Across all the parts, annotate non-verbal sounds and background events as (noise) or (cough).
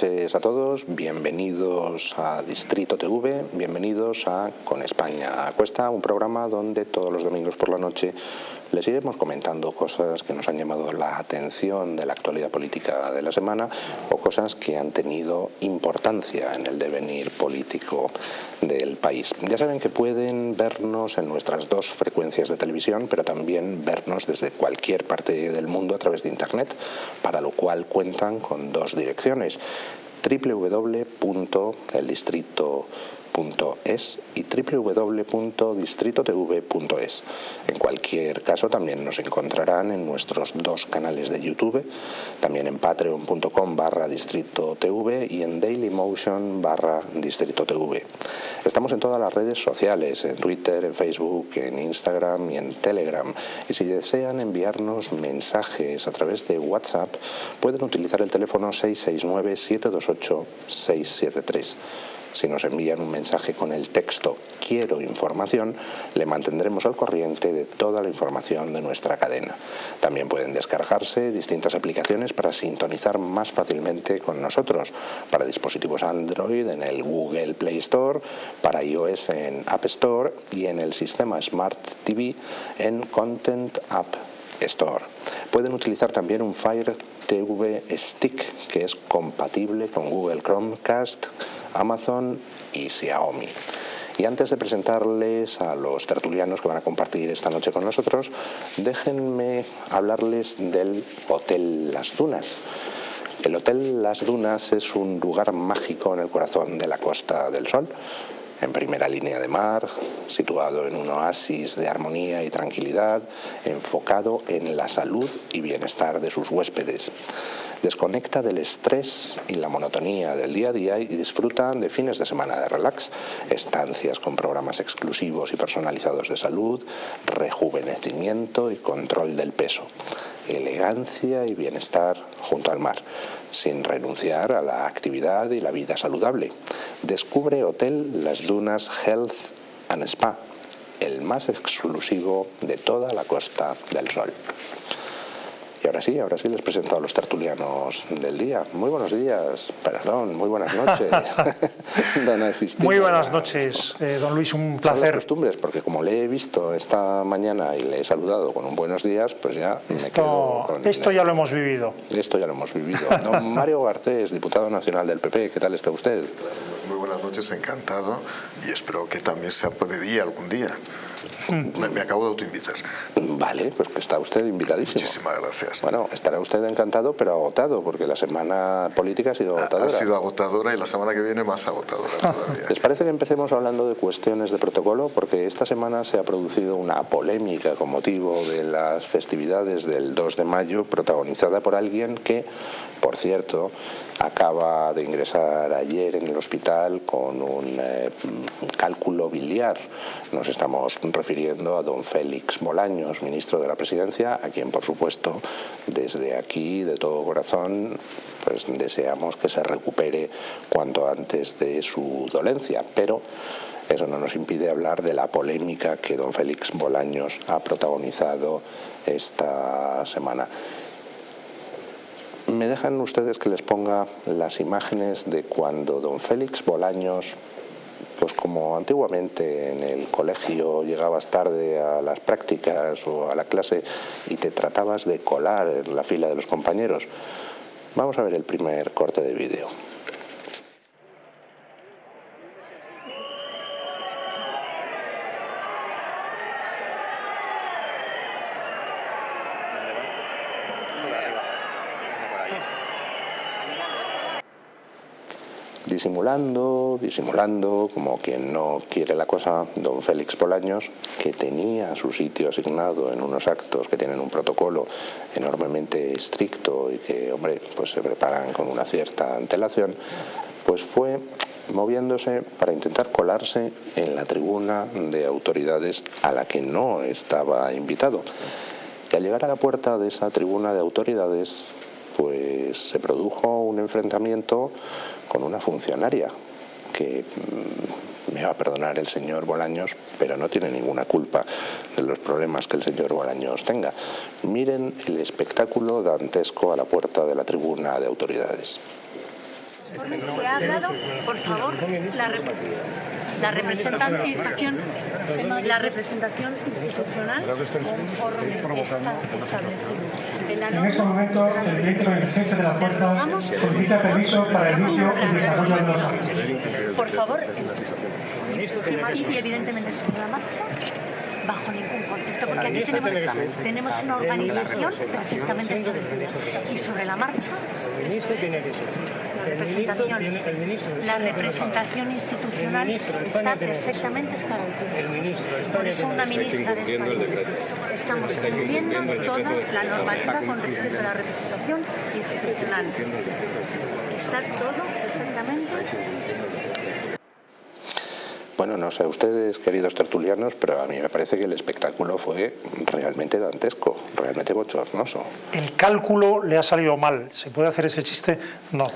noches a todos, bienvenidos a Distrito TV, bienvenidos a Con España a Cuesta, un programa donde todos los domingos por la noche les iremos comentando cosas que nos han llamado la atención de la actualidad política de la semana o cosas que han tenido importancia en el devenir político del país. Ya saben que pueden vernos en nuestras dos frecuencias de televisión, pero también vernos desde cualquier parte del mundo a través de Internet, para lo cual cuentan con dos direcciones www.eldistrito.com es y www.distritotv.es. En cualquier caso también nos encontrarán en nuestros dos canales de YouTube, también en patreon.com barra distritotv y en dailymotion barra distritotv. Estamos en todas las redes sociales, en Twitter, en Facebook, en Instagram y en Telegram. Y si desean enviarnos mensajes a través de WhatsApp, pueden utilizar el teléfono 669 728 673. Si nos envían un mensaje con el texto quiero información, le mantendremos al corriente de toda la información de nuestra cadena. También pueden descargarse distintas aplicaciones para sintonizar más fácilmente con nosotros, para dispositivos Android en el Google Play Store, para iOS en App Store y en el sistema Smart TV en Content App Store. Pueden utilizar también un Fire TV Stick que es compatible con Google Chromecast, Amazon y Xiaomi. Y antes de presentarles a los tertulianos que van a compartir esta noche con nosotros, déjenme hablarles del Hotel Las Dunas. El Hotel Las Dunas es un lugar mágico en el corazón de la Costa del Sol, en primera línea de mar, situado en un oasis de armonía y tranquilidad, enfocado en la salud y bienestar de sus huéspedes. Desconecta del estrés y la monotonía del día a día y disfruta de fines de semana de relax, estancias con programas exclusivos y personalizados de salud, rejuvenecimiento y control del peso, elegancia y bienestar junto al mar, sin renunciar a la actividad y la vida saludable. Descubre Hotel Las Dunas Health and Spa, el más exclusivo de toda la Costa del Sol. Y ahora sí, ahora sí les presento a los tertulianos del día. Muy buenos días, perdón, muy buenas noches, (laughs) don Muy buenas noches, eh, don Luis, un placer. Son costumbres, porque como le he visto esta mañana y le he saludado con un buenos días, pues ya esto, me quedo con... Esto ya lo hemos vivido. Esto ya lo hemos vivido. Don (laughs) Mario Garcés, diputado nacional del PP, ¿qué tal está usted? Muy buenas noches, encantado, y espero que también sea de día algún día. Me, acabo de autoinvitar. Vale, pues que está usted invitadísimo. Muchísimas gracias. Bueno, estará usted encantado, pero agotado, porque la semana política ha sido agotadora. Ha, sido agotadora y la semana que viene más agotadora todavía. ¿Les parece que empecemos hablando de cuestiones de protocolo? Porque esta semana se ha producido una polémica con motivo de las festividades del 2 de mayo, protagonizada por alguien que, por cierto, acaba de ingresar ayer en el hospital con un eh, cálculo biliar. Nos estamos refiriendo a don Félix Bolaños, ministro de la Presidencia, a quien por supuesto desde aquí, de todo corazón, pues deseamos que se recupere cuanto antes de su dolencia, pero eso no nos impide hablar de la polémica que don Félix Bolaños ha protagonizado esta semana. ¿Me dejan ustedes que les ponga las imágenes de cuando don Félix Bolaños, pues como antiguamente en el colegio llegabas tarde a las prácticas o a la clase y te tratabas de colar en la fila de los compañeros? Vamos a ver el primer corte de vídeo. Disimulando, disimulando, como quien no quiere la cosa, don Félix Polaños, que tenía su sitio asignado en unos actos que tienen un protocolo enormemente estricto y que, hombre, pues se preparan con una cierta antelación, pues fue moviéndose para intentar colarse en la tribuna de autoridades a la que no estaba invitado. Y al llegar a la puerta de esa tribuna de autoridades, pues se produjo un enfrentamiento con una funcionaria que mm, me va a perdonar el señor Bolaños, pero no tiene ninguna culpa de los problemas que el señor Bolaños tenga. Miren el espectáculo dantesco a la puerta de la tribuna de autoridades. Se ha dado, por favor, la, la representación, la representación institucional conforme está establecido. En este momento, el ministro de Defensa de la Fuerza solicita permiso para el inicio y desarrollo de los actos. Por favor, y evidentemente sobre la marcha bajo ningún concepto, porque aquí tenemos, tenemos una organización perfectamente establecida. Y sobre la marcha, la representación, la representación institucional está perfectamente esclarecida. Por eso una ministra de España. estamos cumpliendo toda la normativa con respecto a la representación institucional. Está todo perfectamente bueno, no sé ustedes, queridos tertulianos, pero a mí me parece que el espectáculo fue realmente dantesco, realmente bochornoso. El cálculo le ha salido mal. ¿Se puede hacer ese chiste? No.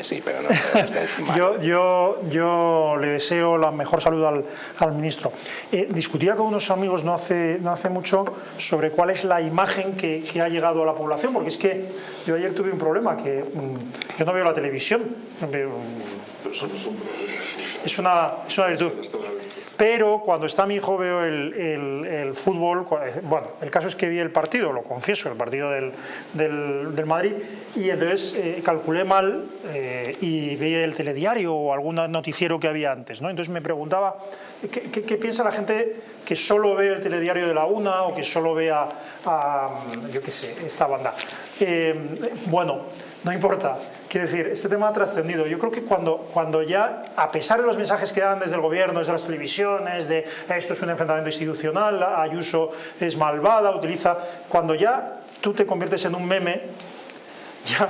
Sí, pero no. (laughs) yo, yo, yo le deseo la mejor salud al, al ministro. Eh, discutía con unos amigos no hace, no hace mucho sobre cuál es la imagen que, que, ha llegado a la población, porque es que yo ayer tuve un problema, que mm, yo no veo la televisión. Veo, es una, es una virtud. Pero cuando está mi hijo veo el, el, fútbol, eh, bueno, el caso es que vi el partido, lo confieso, el partido del, del, Madrid, y entonces eh, calculé mal eh, y vi el telediario o algún noticiero que había antes, ¿no? Entonces me preguntaba, ¿qué, piensa la gente que solo ve el telediario de la UNA o que solo vea, a, yo qué sé, esta banda? bueno, no importa. Quiero decir, este tema ha trascendido. Yo creo que cuando, cuando ya, a pesar de los mensajes que dan desde el gobierno, desde las televisiones, de esto es un enfrentamiento institucional, Ayuso es malvada, utiliza... Cuando ya tú te conviertes en un meme, ya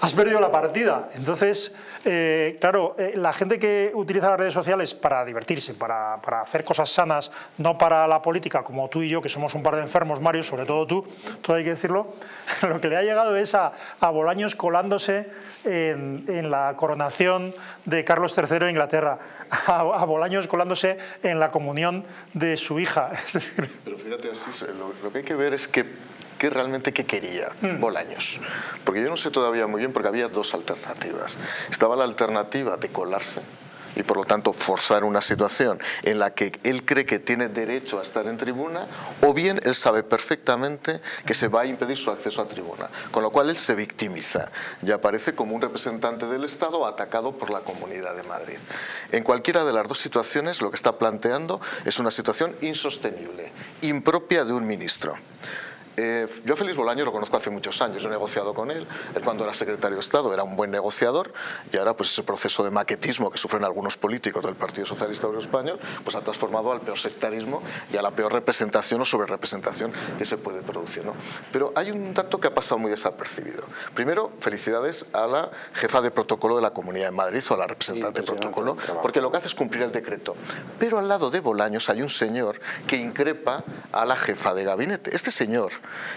has perdido la partida. Entonces, eh, claro, eh, la gente que utiliza las redes sociales para divertirse, para, hacer cosas sanas, no para la política, como tú y yo, que somos un par de enfermos, Mario, sobre todo tú, todo hay que decirlo, (laughs) lo que le ha llegado es a, Bolaños colándose en, la coronación de Carlos III de Inglaterra, (laughs) a, Bolaños colándose en la comunión de su hija. (laughs) Pero fíjate, así, lo que hay que ver es que qué realmente qué quería hmm. Bolaños. Porque yo no sé todavía muy bien, porque había dos alternativas. Estaba la alternativa de colarse y por lo tanto forzar una situación en la que él cree que tiene derecho a estar en tribuna o bien él sabe perfectamente que se va a impedir su acceso a tribuna, con lo cual él se victimiza y aparece como un representante del Estado atacado por la Comunidad de Madrid. En cualquiera de las dos situaciones lo que está planteando es una situación insostenible, impropia de un ministro. Eh, yo Félix Bolaño lo conozco hace muchos años, he negociado con él, él cuando era secretario de Estado era un buen negociador y ahora pues ese proceso de maquetismo que sufren algunos políticos del Partido Socialista Obrero Español pues ha transformado al peor sectarismo y a la peor representación o sobre representación que se puede producir. ¿no? Pero hay un dato que ha pasado muy desapercibido. Primero, felicidades a la jefa de protocolo de la Comunidad de Madrid o a la representante de protocolo, porque lo que hace es cumplir el decreto. Pero al lado de Bolaños hay un señor que increpa a la jefa de gabinete. Este señor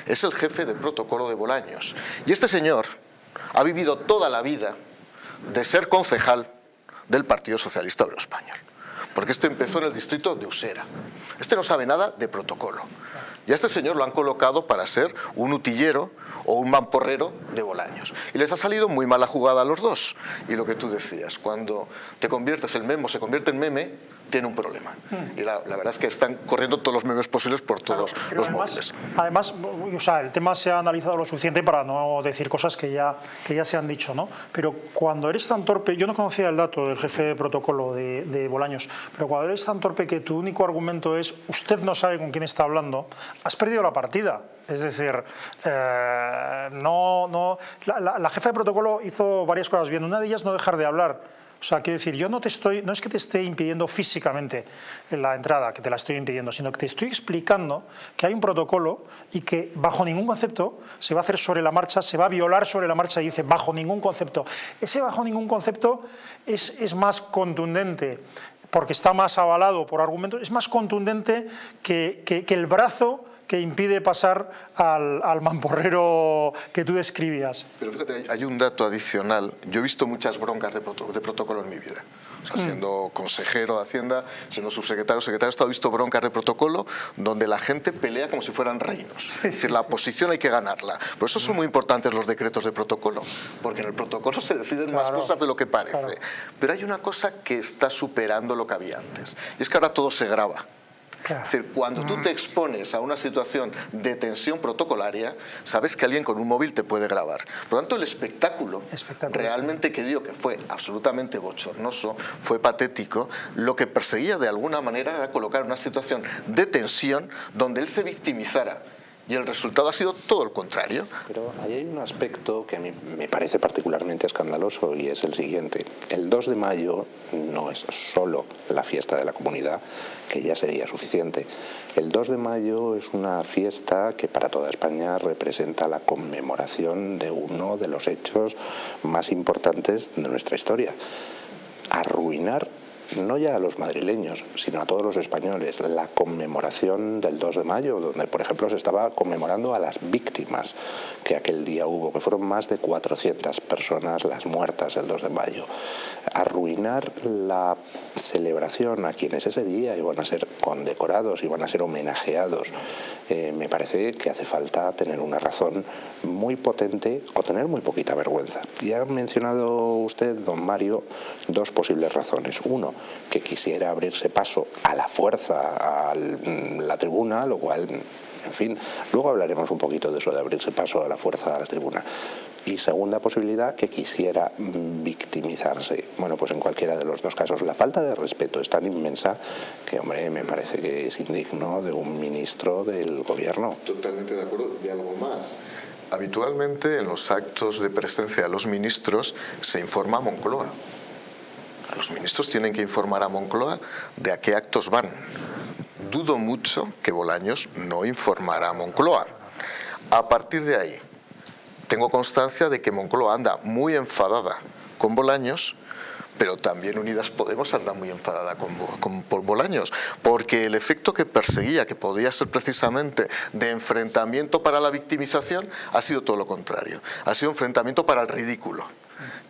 es el jefe de protocolo de Bolaños. Y este señor ha vivido toda la vida de ser concejal del Partido Socialista Obrero Español. Porque este empezó en el distrito de Usera. Este no sabe nada de protocolo. Y a este señor lo han colocado para ser un utillero o un mamporrero de Bolaños. Y les ha salido muy mala jugada a los dos. Y lo que tú decías, cuando te conviertes, el memo se convierte en meme, tiene un problema. Hmm. Y la, verdad es que están corriendo todos los memes posibles por todos los además, móviles. Además, o sea, el tema se ha analizado lo suficiente para no decir cosas que ya, que ya se han dicho, ¿no? Pero cuando eres tan torpe, yo no conocía el dato del jefe de protocolo de, de Bolaños, pero cuando eres tan torpe que tu único argumento es usted no sabe con quién está hablando, has perdido la partida. Es decir, eh, no, no, la, la jefa de protocolo hizo varias cosas bien. Una de ellas no dejar de hablar o sea, quiero decir, yo no te estoy, no es que te esté impidiendo físicamente la entrada, que te la estoy impidiendo, sino que te estoy explicando que hay un protocolo y que bajo ningún concepto se va a hacer sobre la marcha, se va a violar sobre la marcha y dice bajo ningún concepto. Ese bajo ningún concepto es, es más contundente porque está más avalado por argumentos, es más contundente que, que, que el brazo que impide pasar al, mamporrero que tú describías. Pero fíjate, hay un dato adicional. Yo he visto muchas broncas de, protocolo en mi vida. o sea, siendo consejero de Hacienda, siendo subsecretario, secretario, he visto broncas de protocolo donde la gente pelea como si fueran reinos. es decir, la oposición hay que ganarla. Por eso son muy importantes los decretos de protocolo, porque en el protocolo se deciden más cosas de lo que parece. Pero hay una cosa que está superando lo que había antes, y es que ahora todo se graba. Es decir, cuando tú te expones a una situación de tensión protocolaria, sabes que alguien con un móvil te puede grabar. Por lo tanto, el espectáculo, realmente que dio que fue absolutamente bochornoso, fue patético, lo que perseguía de alguna manera era colocar una situación de tensión donde él se victimizara y el resultado ha sido todo el contrario. Pero ahí hay un aspecto que a mí me parece particularmente escandaloso y es el siguiente. El 2 de mayo no es solo la fiesta de la comunidad, que ya sería suficiente. El 2 de mayo es una fiesta que para toda España representa la conmemoración de uno de los hechos más importantes de nuestra historia. Arruinar no ya a los madrileños, sino a todos los españoles, la conmemoración del 2 de mayo, donde por ejemplo se estaba conmemorando a las víctimas que aquel día hubo, que fueron más de 400 personas las muertas el 2 de mayo. Arruinar la celebración a quienes ese día iban a ser condecorados, iban a ser homenajeados, eh, me parece que hace falta tener una razón muy potente o tener muy poquita vergüenza. Y ha mencionado usted, don Mario, dos posibles razones. Uno, que quisiera abrirse paso a la fuerza a la tribuna, lo cual, en fin, luego hablaremos un poquito de eso, de abrirse paso a la fuerza a la tribuna. Y segunda posibilidad, que quisiera victimizarse. Bueno, pues en cualquiera de los dos casos, la falta de respeto es tan inmensa que, hombre, me parece que es indigno de un ministro del gobierno. Totalmente de acuerdo. De algo más. Habitualmente en los actos de presencia de los ministros se informa a Moncloa. Los ministros tienen que informar a Moncloa de a qué actos van. Dudo mucho que Bolaños no informará a Moncloa. A partir de ahí, tengo constancia de que Moncloa anda muy enfadada con Bolaños pero también Unidas Podemos anda muy enfadada con, con, Bolaños, porque el efecto que perseguía, que podía ser precisamente de enfrentamiento para la victimización, ha sido todo lo contrario, ha sido enfrentamiento para el ridículo.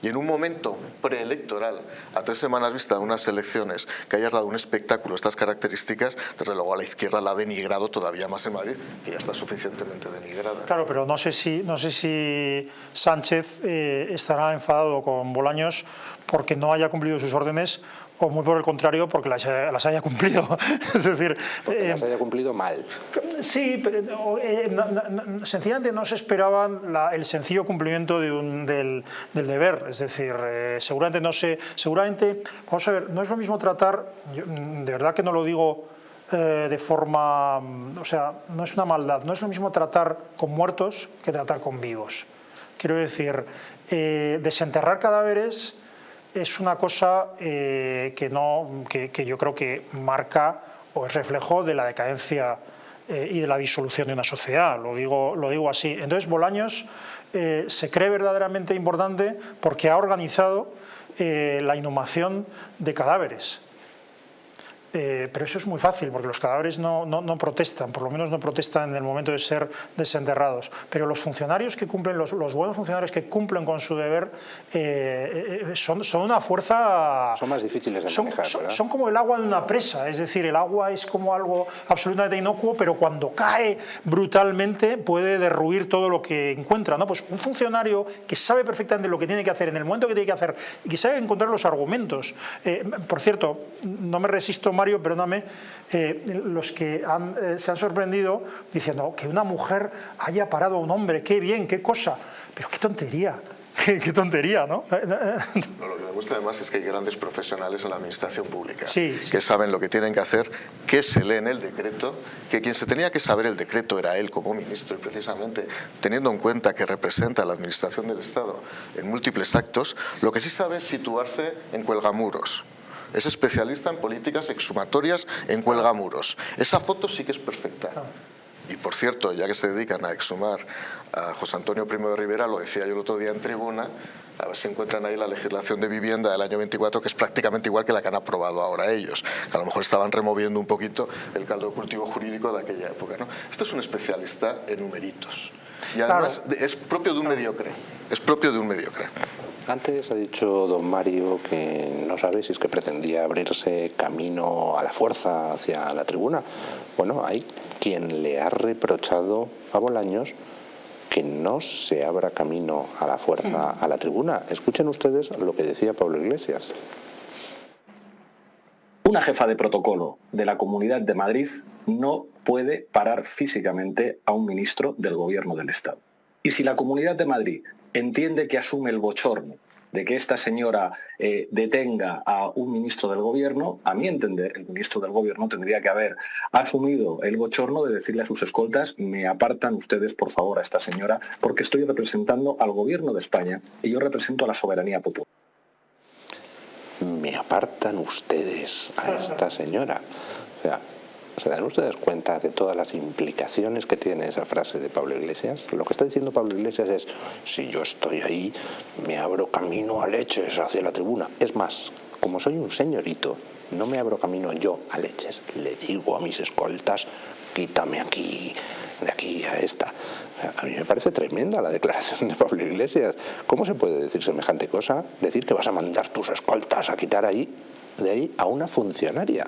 Y en un momento preelectoral, a tres semanas vista de unas elecciones, que hayas dado un espectáculo estas características, desde luego a la izquierda la ha denigrado todavía más en Madrid, que ya está suficientemente denigrada. Claro, pero no sé si, no sé si Sánchez eh, estará enfadado con Bolaños porque no haya cumplido sus órdenes o muy por el contrario porque las, haya cumplido. (laughs) es decir, porque las eh, haya cumplido mal. Sí, pero eh, sencillamente no se esperaban el sencillo cumplimiento de un, del, deber. Es decir, eh, seguramente no sé, seguramente, vamos a ver, no es lo mismo tratar, de verdad que no lo digo de forma, o sea, no es una maldad, no es lo mismo tratar con muertos que tratar con vivos. Quiero decir, desenterrar cadáveres es una cosa eh, que, no, que, yo creo que marca o es reflejo de la decadencia eh, y de la disolución de una sociedad, lo digo, lo digo así. Entonces Bolaños eh, se cree verdaderamente importante porque ha organizado la inhumación de cadáveres. Eh, pero eso es muy fácil porque los cadáveres no, no, protestan, por lo menos no protestan en el momento de ser desenterrados. Pero los funcionarios que cumplen, los, los buenos funcionarios que cumplen con su deber, eh, eh, son, son, una fuerza... Son más difíciles de manejar, son, son, como el agua de una presa, es decir, el agua es como algo absolutamente inocuo, pero cuando cae brutalmente puede derruir todo lo que encuentra. ¿no? Pues un funcionario que sabe perfectamente lo que tiene que hacer en el momento que tiene que hacer y que sabe encontrar los argumentos. por cierto, no me resisto Mario, perdóname, eh, los que eh, se han sorprendido diciendo que una mujer haya parado a un hombre, qué bien, qué cosa, pero qué tontería. (laughs) Qué, tontería, ¿no? (laughs) Lo que demuestra además es que hay grandes profesionales en la administración pública que saben lo que tienen que hacer, que se lee en el decreto, que quien se tenía que saber el decreto era él como ministro y precisamente teniendo en cuenta que representa a la administración del Estado en múltiples actos, lo que sí sabe es situarse en cuelgamuros es especialista en políticas exhumatorias en cuelgamuros. Esa foto sí que es perfecta. Y por cierto, ya que se dedican a exhumar a José Antonio Primo de Rivera, lo decía yo el otro día en tribuna, a ver si encuentran ahí la legislación de vivienda del año 24, que es prácticamente igual que la que han aprobado ahora ellos. Que a lo mejor estaban removiendo un poquito el caldo de cultivo jurídico de aquella época. ¿no? Esto es un especialista en numeritos. Y además es propio de un mediocre. Es propio de un mediocre. Antes ha dicho don Mario que no sabe si es que pretendía abrirse camino a la fuerza hacia la tribuna. Bueno, hay quien le ha reprochado a Bolaños que no se abra camino a la fuerza a la tribuna. Escuchen ustedes lo que decía Pablo Iglesias. Una jefa de protocolo de la Comunidad de Madrid no puede parar físicamente a un ministro del Gobierno del Estado. Y si la Comunidad de Madrid entiende que asume el bochorno de que esta señora eh, detenga a un ministro del gobierno, a mi entender, el ministro del gobierno tendría que haber asumido el bochorno de decirle a sus escoltas, me apartan ustedes por favor a esta señora, porque estoy representando al gobierno de España y yo represento a la soberanía popular. Me apartan ustedes a esta señora. O sea, ¿Se dan ustedes cuenta de todas las implicaciones que tiene esa frase de Pablo Iglesias? Lo que está diciendo Pablo Iglesias es, si yo estoy ahí, me abro camino a leches hacia la tribuna. Es más, como soy un señorito, no me abro camino yo a leches. Le digo a mis escoltas, quítame aquí, de aquí a esta. A mí me parece tremenda la declaración de Pablo Iglesias. ¿Cómo se puede decir semejante cosa? Decir que vas a mandar tus escoltas a quitar ahí de ahí a una funcionaria.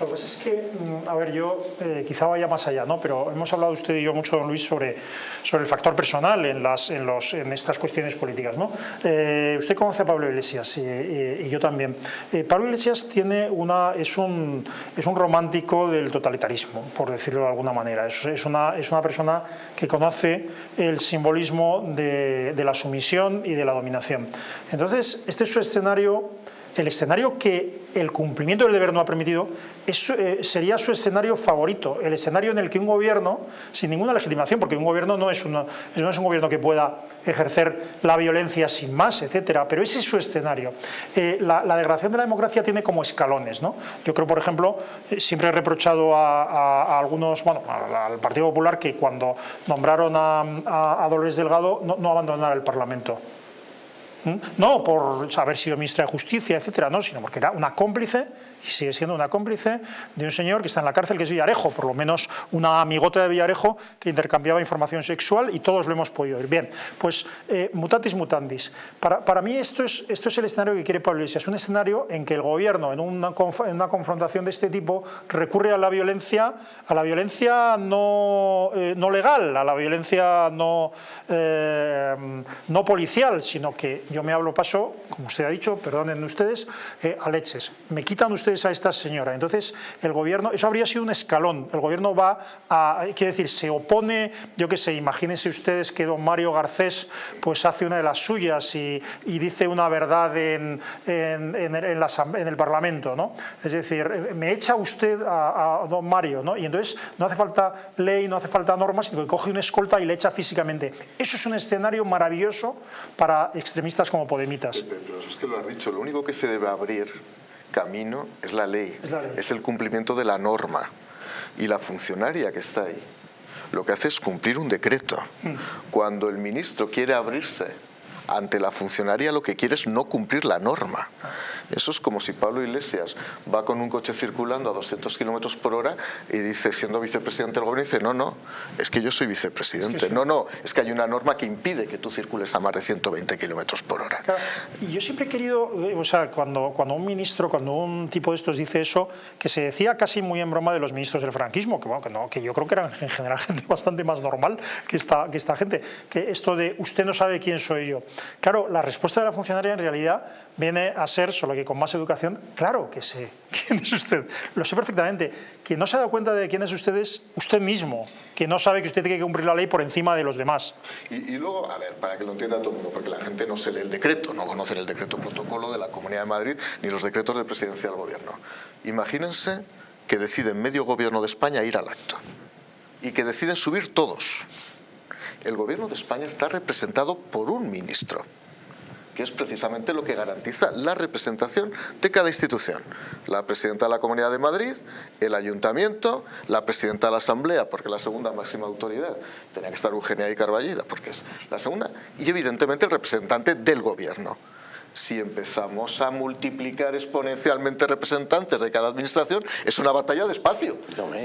Lo que pasa es que, mm, a ver, yo eh, quizá vaya más allá, ¿no? pero hemos hablado usted y yo mucho, don Luis, sobre, sobre el factor personal en, las, en, los, en estas cuestiones políticas. ¿no? Eh, usted conoce a Pablo Iglesias y, yo también. Eh, Pablo Iglesias tiene una, es, un, es un romántico del totalitarismo, por decirlo de alguna manera. Es, es, una, es una persona que conoce el simbolismo de, de la sumisión y de la dominación. Entonces, este es su escenario el escenario que el cumplimiento del deber no ha permitido eh, sería su escenario favorito, el escenario en el que un gobierno, sin ninguna legitimación, porque un gobierno no es, no es un gobierno que pueda ejercer la violencia sin más, etcétera, pero ese es su escenario. Eh, la, degradación de la democracia tiene como escalones. ¿no? Yo creo, por ejemplo, eh, siempre he reprochado a, algunos, bueno, al Partido Popular que cuando nombraron a, Dolores Delgado no, no abandonara el Parlamento. No por haber sido ministra de Justicia, etcétera, no, sino porque era una cómplice y sigue siendo una cómplice de un señor que está en la cárcel que es Villarejo, por lo menos una amigota de Villarejo que intercambiaba información sexual y todos lo hemos podido ver. Bien, pues eh, mutatis mutandis. Para, para, mí esto es, esto es el escenario que quiere Pablo Iglesias, un escenario en que el gobierno en una, en una confrontación de este tipo recurre a la violencia, a la violencia no, eh, no legal, a la violencia no, eh, no policial, sino que yo me hablo paso, como usted ha dicho, perdonen ustedes, a leches. Me quitan ustedes a esta señora. Entonces, el gobierno, eso habría sido un escalón. El gobierno va a, quiere decir, se opone, yo qué sé, imagínense ustedes que don Mario Garcés pues hace una de las suyas y, dice una verdad en, en, en, el Parlamento, ¿no? Es decir, me echa usted a, don Mario, ¿no? Y entonces no hace falta ley, no hace falta normas, sino que coge una escolta y le echa físicamente. Eso es un escenario maravilloso para extremistas como Podemitas. Pero es que lo has dicho, lo único que se debe abrir camino es la, ley, es el cumplimiento de la norma. Y la funcionaria que está ahí lo que hace es cumplir un decreto. Mm. Cuando el ministro quiere abrirse ante la funcionaria lo que quiere es no cumplir la norma. Eso es como si Pablo Iglesias va con un coche circulando a 200 kilómetros por hora y dice, siendo vicepresidente del gobierno, dice, no, no, es que yo soy vicepresidente. No, no, es que hay una norma que impide que tú circules a más de 120 kilómetros por hora. Y yo siempre he querido, o sea, cuando, cuando un ministro, cuando un tipo de estos dice eso, que se decía casi muy en broma de los ministros del franquismo, que, bueno, que, no, que yo creo que eran en general (laughs) gente bastante más normal que esta, que esta gente, que esto de usted no sabe quién soy yo. Claro, la respuesta de la funcionaria en realidad viene a ser, solo que con más educación, claro que sé (laughs) quién es usted, lo sé perfectamente. Quien no se ha dado cuenta de quién es usted es usted mismo, que no sabe que usted tiene que cumplir la ley por encima de los demás. Y, luego, a ver, para que lo entienda todo el mundo, porque la gente no se lee el decreto, no conoce el decreto protocolo de la Comunidad de Madrid ni los decretos de presidencia del gobierno. Imagínense que deciden medio gobierno de España ir al acto y que deciden subir todos. El gobierno de España está representado por un ministro que es precisamente lo que garantiza la representación de cada institución. La presidenta de la Comunidad de Madrid, el Ayuntamiento, la presidenta de la Asamblea, porque la segunda máxima autoridad, tenía que estar Eugenia y Carballida, porque es la segunda, y evidentemente el representante del Gobierno si empezamos a multiplicar exponencialmente representantes de cada administración, es una batalla de espacio.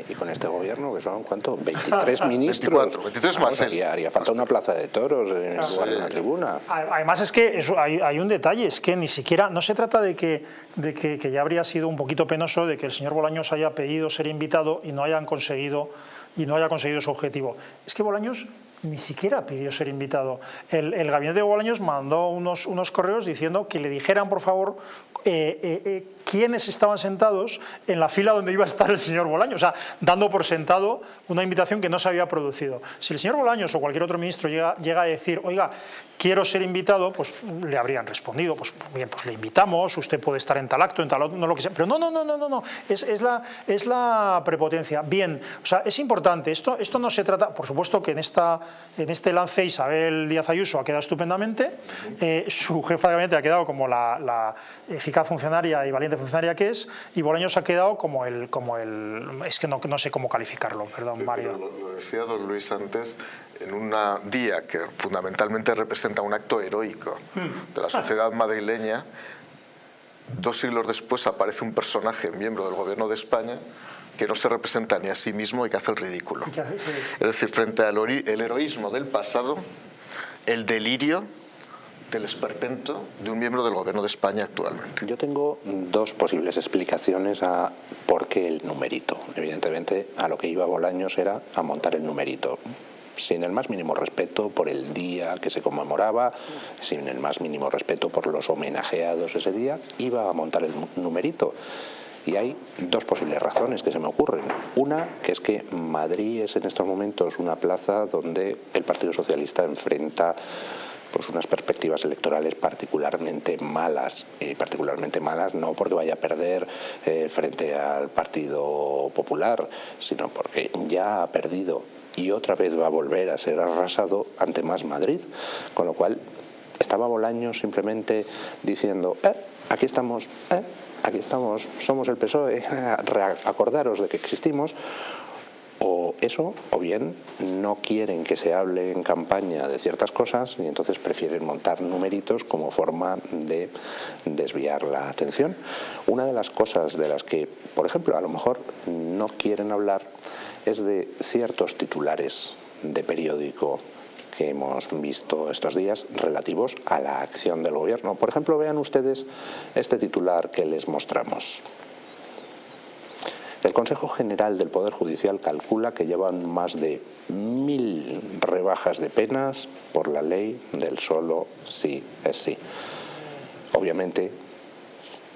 y con este gobierno, que son, ¿cuánto? 23 (laughs) ministros. 24, 23 más. haría, falta una plaza de toros en lugar de una tribuna. Además es que hay, un detalle, es que ni siquiera, no se trata de que, de que, que ya habría sido un poquito penoso de que el señor Bolaños haya pedido ser invitado y no hayan conseguido y no haya conseguido su objetivo. Es que Bolaños ni siquiera pidió ser invitado. El, gabinete de Bolaños mandó unos, unos correos diciendo que le dijeran, por favor, eh, eh, eh, quiénes estaban sentados en la fila donde iba a estar el señor Bolaños, o sea, dando por sentado una invitación que no se había producido. Si el señor Bolaños o cualquier otro ministro llega, llega a decir, oiga, quiero ser invitado, pues le habrían respondido, pues bien, pues le invitamos, usted puede estar en tal acto, en tal otro, no lo que sea, pero no, no, no, no, no, no, es, es, la, es la prepotencia. Bien, o sea, es importante, esto, esto no se trata, por supuesto que en, esta, en este lance Isabel Díaz Ayuso ha quedado estupendamente, eh, su jefa de gabinete ha quedado como la, la eficaz funcionaria y valiente funcionaria que es, y Bolaños ha quedado como el, como el es que no, no sé cómo calificarlo, perdón, Mario. Lo, decía don Luis antes, en un día que fundamentalmente representa un acto heroico de la sociedad madrileña, dos siglos después aparece un personaje, miembro del gobierno de España, que no se representa ni a sí mismo y que hace el ridículo. Es decir, frente al el heroísmo del pasado, el delirio del esperpento de un miembro del gobierno de España actualmente. Yo tengo dos posibles explicaciones a por qué el numerito. Evidentemente, a lo que iba Bolaños era a montar el numerito sin el más mínimo respeto por el día que se conmemoraba, sin el más mínimo respeto por los homenajeados ese día, iba a montar el numerito. Y hay dos posibles razones que se me ocurren. Una, que es que Madrid es en estos momentos una plaza donde el Partido Socialista enfrenta pues unas perspectivas electorales particularmente malas, y particularmente malas no porque vaya a perder eh, frente al Partido Popular, sino porque ya ha perdido y otra vez va a volver a ser arrasado ante Más Madrid, con lo cual estaba Bolaño simplemente diciendo, eh, aquí estamos, eh, aquí estamos, somos el PSOE, (laughs) acordaros de que existimos, o eso, o bien no quieren que se hable en campaña de ciertas cosas y entonces prefieren montar numeritos como forma de desviar la atención. Una de las cosas de las que, por ejemplo, a lo mejor no quieren hablar es de ciertos titulares de periódico que hemos visto estos días relativos a la acción del gobierno. Por ejemplo, vean ustedes este titular que les mostramos. El Consejo General del Poder Judicial calcula que llevan más de mil rebajas de penas por la ley del solo sí es sí. Obviamente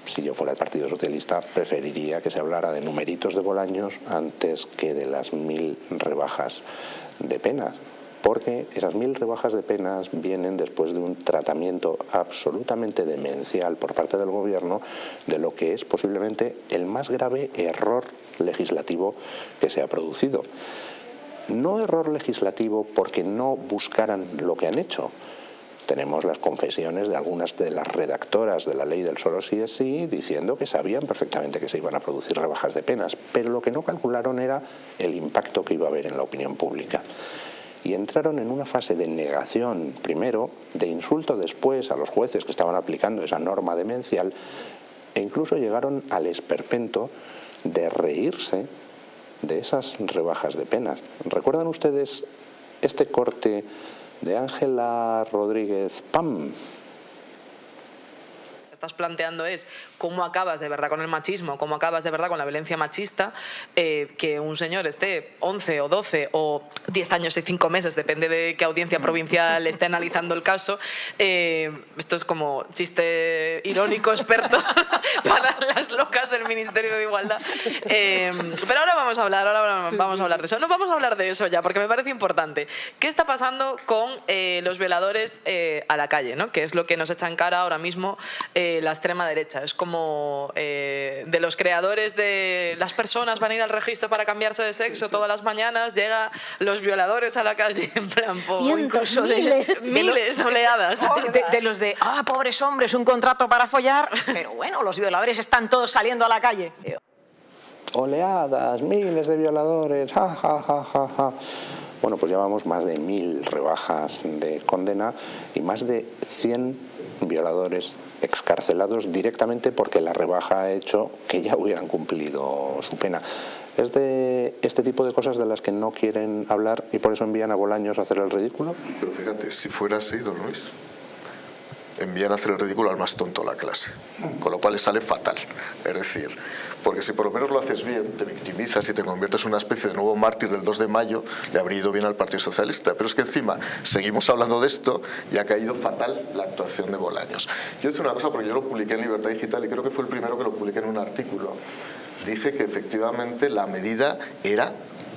si yo fuera el Partido Socialista, preferiría que se hablara de numeritos de Bolaños antes que de las mil rebajas de penas porque esas mil rebajas de penas vienen después de un tratamiento absolutamente demencial por parte del gobierno de lo que es posiblemente el más grave error legislativo que se ha producido. No error legislativo porque no buscaran lo que han hecho, tenemos las confesiones de algunas de las redactoras de la ley del solo sí es sí diciendo que sabían perfectamente que se iban a producir rebajas de penas, pero lo que no calcularon era el impacto que iba a haber en la opinión pública. Y entraron en una fase de negación, primero, de insulto después a los jueces que estaban aplicando esa norma demencial, e incluso llegaron al esperpento de reírse de esas rebajas de penas. ¿Recuerdan ustedes este corte de Ángela Rodríguez Pam, estás planteando es cómo acabas de verdad con el machismo, cómo acabas de verdad con la violencia machista, eh, que un señor esté 11 o 12 o 10 años y 5 meses, depende de qué audiencia provincial esté analizando el caso. Eh, esto es como chiste irónico, experto (laughs) para las locas del Ministerio de Igualdad. Eh, pero ahora vamos a hablar, ahora vamos a hablar de eso. No vamos a hablar de eso ya, porque me parece importante. ¿Qué está pasando con los veladores a la calle? ¿no? Que es lo que nos echa en cara ahora mismo eh, la extrema derecha. Es como eh, de los creadores de las personas van a ir al registro para cambiarse de sexo todas las mañanas, llega los violadores a la calle en plan, incluso miles, de, miles, oleadas. De, de, los de, ah, pobres hombres, un contrato para follar, pero bueno, los violadores están todos saliendo a la calle. Oleadas, miles de violadores, ja, ja, ja, ja, ja. Bueno, pues llevamos más de mil rebajas de condena y más de 100 violadores excarcelados directamente porque la rebaja ha hecho que ya hubieran cumplido su pena. ¿Es de este tipo de cosas de las que no quieren hablar y por eso envían a Bolaños a hacer el ridículo? Pero fíjate, si fuera así, don Luis, envían a hacer el ridículo al más tonto de la clase, con lo cual le sale fatal. Es decir, porque si por lo menos lo haces bien, te victimizas y te conviertes en una especie de nuevo mártir del 2 de mayo, le habría ido bien al Partido Socialista. Pero es que encima seguimos hablando de esto y ha caído fatal la actuación de Bolaños. Yo hice una cosa porque yo lo publiqué en Libertad Digital y creo que fue el primero que lo publiqué en un artículo. Dije que efectivamente la medida era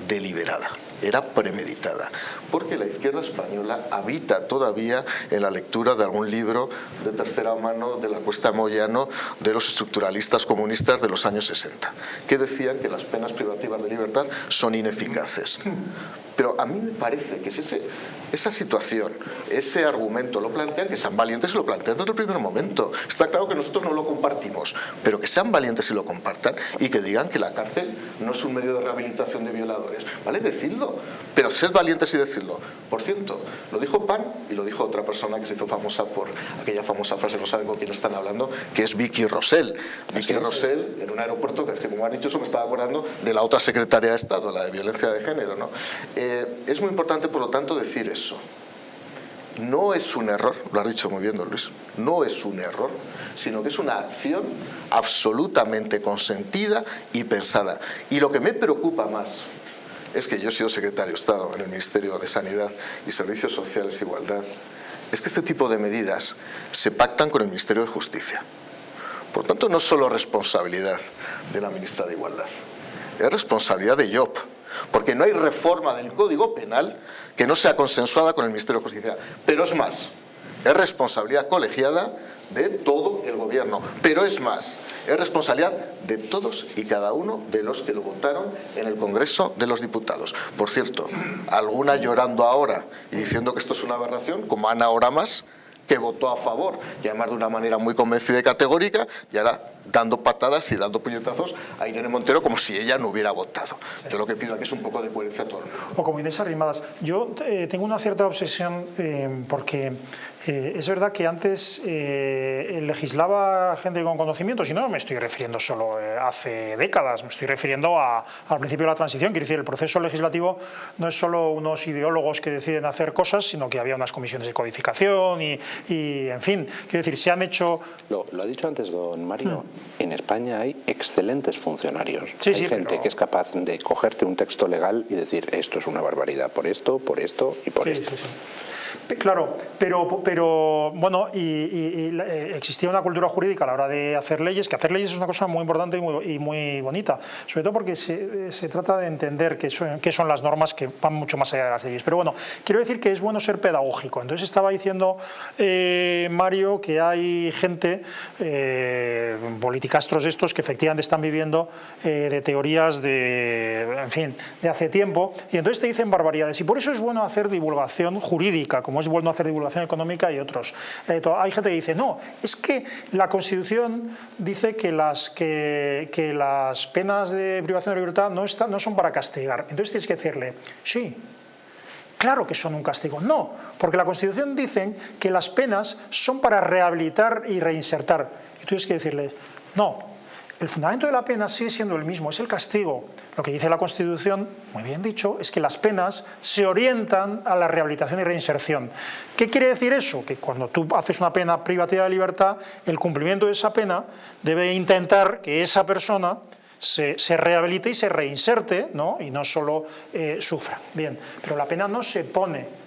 deliberada era premeditada, porque la izquierda española habita todavía en la lectura de algún libro de tercera mano de la Cuesta Moyano de los estructuralistas comunistas de los años 60, que decían que las penas privativas de libertad son ineficaces. Pero a mí me parece que ese, esa situación, ese argumento lo plantean, que sean valientes y lo plantean desde el primer momento. Está claro que nosotros no lo compartimos, pero que sean valientes y lo compartan y que digan que la cárcel no es un medio de rehabilitación de violadores. ¿Vale? Decidlo, pero sed valientes y decirlo. Por cierto, lo dijo Pan y lo dijo otra persona que se hizo famosa por aquella famosa frase, no saben con quién están hablando, que es Vicky Rosell. Vicky Rosell, en un aeropuerto, que es que como han dicho eso, me estaba acordando de la otra secretaria de Estado, la de violencia de género. ¿no? Eh, es muy importante, por lo tanto, decir eso. No es un error, lo has dicho muy bien, don Luis, no es un error, sino que es una acción absolutamente consentida y pensada. Y lo que me preocupa más es que yo he sido secretario de Estado en el Ministerio de Sanidad y Servicios Sociales e Igualdad, es que este tipo de medidas se pactan con el Ministerio de Justicia. Por tanto, no es solo responsabilidad de la ministra de Igualdad, es responsabilidad de IOP, porque no hay reforma del Código Penal que no sea consensuada con el Ministerio de Justicia. Pero es más, es responsabilidad colegiada de todo el gobierno. Pero es más, es responsabilidad de todos y cada uno de los que lo votaron en el Congreso de los Diputados. Por cierto, alguna llorando ahora y diciendo que esto es una aberración, como Ana Oramas, que votó a favor, y además de una manera muy convencida y categórica, y ahora dando patadas y dando puñetazos a Irene Montero como si ella no hubiera votado. Yo lo que pido aquí es un poco de coherencia todo O como Inés Arrimadas. Yo eh, tengo una cierta obsesión eh, porque eh, es verdad que antes eh, legislaba gente con conocimientos y no me estoy refiriendo solo eh, hace décadas, me estoy refiriendo a, al principio de la transición. Quiero decir, el proceso legislativo no es solo unos ideólogos que deciden hacer cosas, sino que había unas comisiones de codificación y, en fin, quiero decir, se han hecho... Lo, ha dicho antes don Mario, hmm. en España hay excelentes funcionarios. hay gente que es capaz de cogerte un texto legal y decir esto es una barbaridad por esto, por esto y por esto. Claro, pero, pero bueno, y, eh, existía una cultura jurídica a la hora de hacer leyes, que hacer leyes es una cosa muy importante y muy, bonita, sobre todo porque se, trata de entender qué son, qué son, las normas que van mucho más allá de las leyes. Pero bueno, quiero decir que es bueno ser pedagógico. Entonces estaba diciendo eh, Mario que hay gente, eh, politicastros estos, que efectivamente están viviendo eh, de teorías de, en fin, de hace tiempo, y entonces te dicen barbaridades. Y por eso es bueno hacer divulgación jurídica, es bueno hacer divulgación económica y otros. Eh, hay gente que dice, no, es que la Constitución dice que las, que, las penas de privación de libertad no, no son para castigar. Entonces tienes que decirle, sí, Claro que son un castigo. No, porque la Constitución dice que las penas son para rehabilitar y reinsertar. Y tú tienes que decirle, no, el fundamento de la pena sigue siendo el mismo, es el castigo. Lo que dice la Constitución, muy bien dicho, es que las penas se orientan a la rehabilitación y reinserción. ¿Qué quiere decir eso? Que cuando tú haces una pena privativa de libertad, el cumplimiento de esa pena debe intentar que esa persona se, rehabilite y se reinserte, ¿no? y no solo eh, sufra. Bien, pero la pena no se pone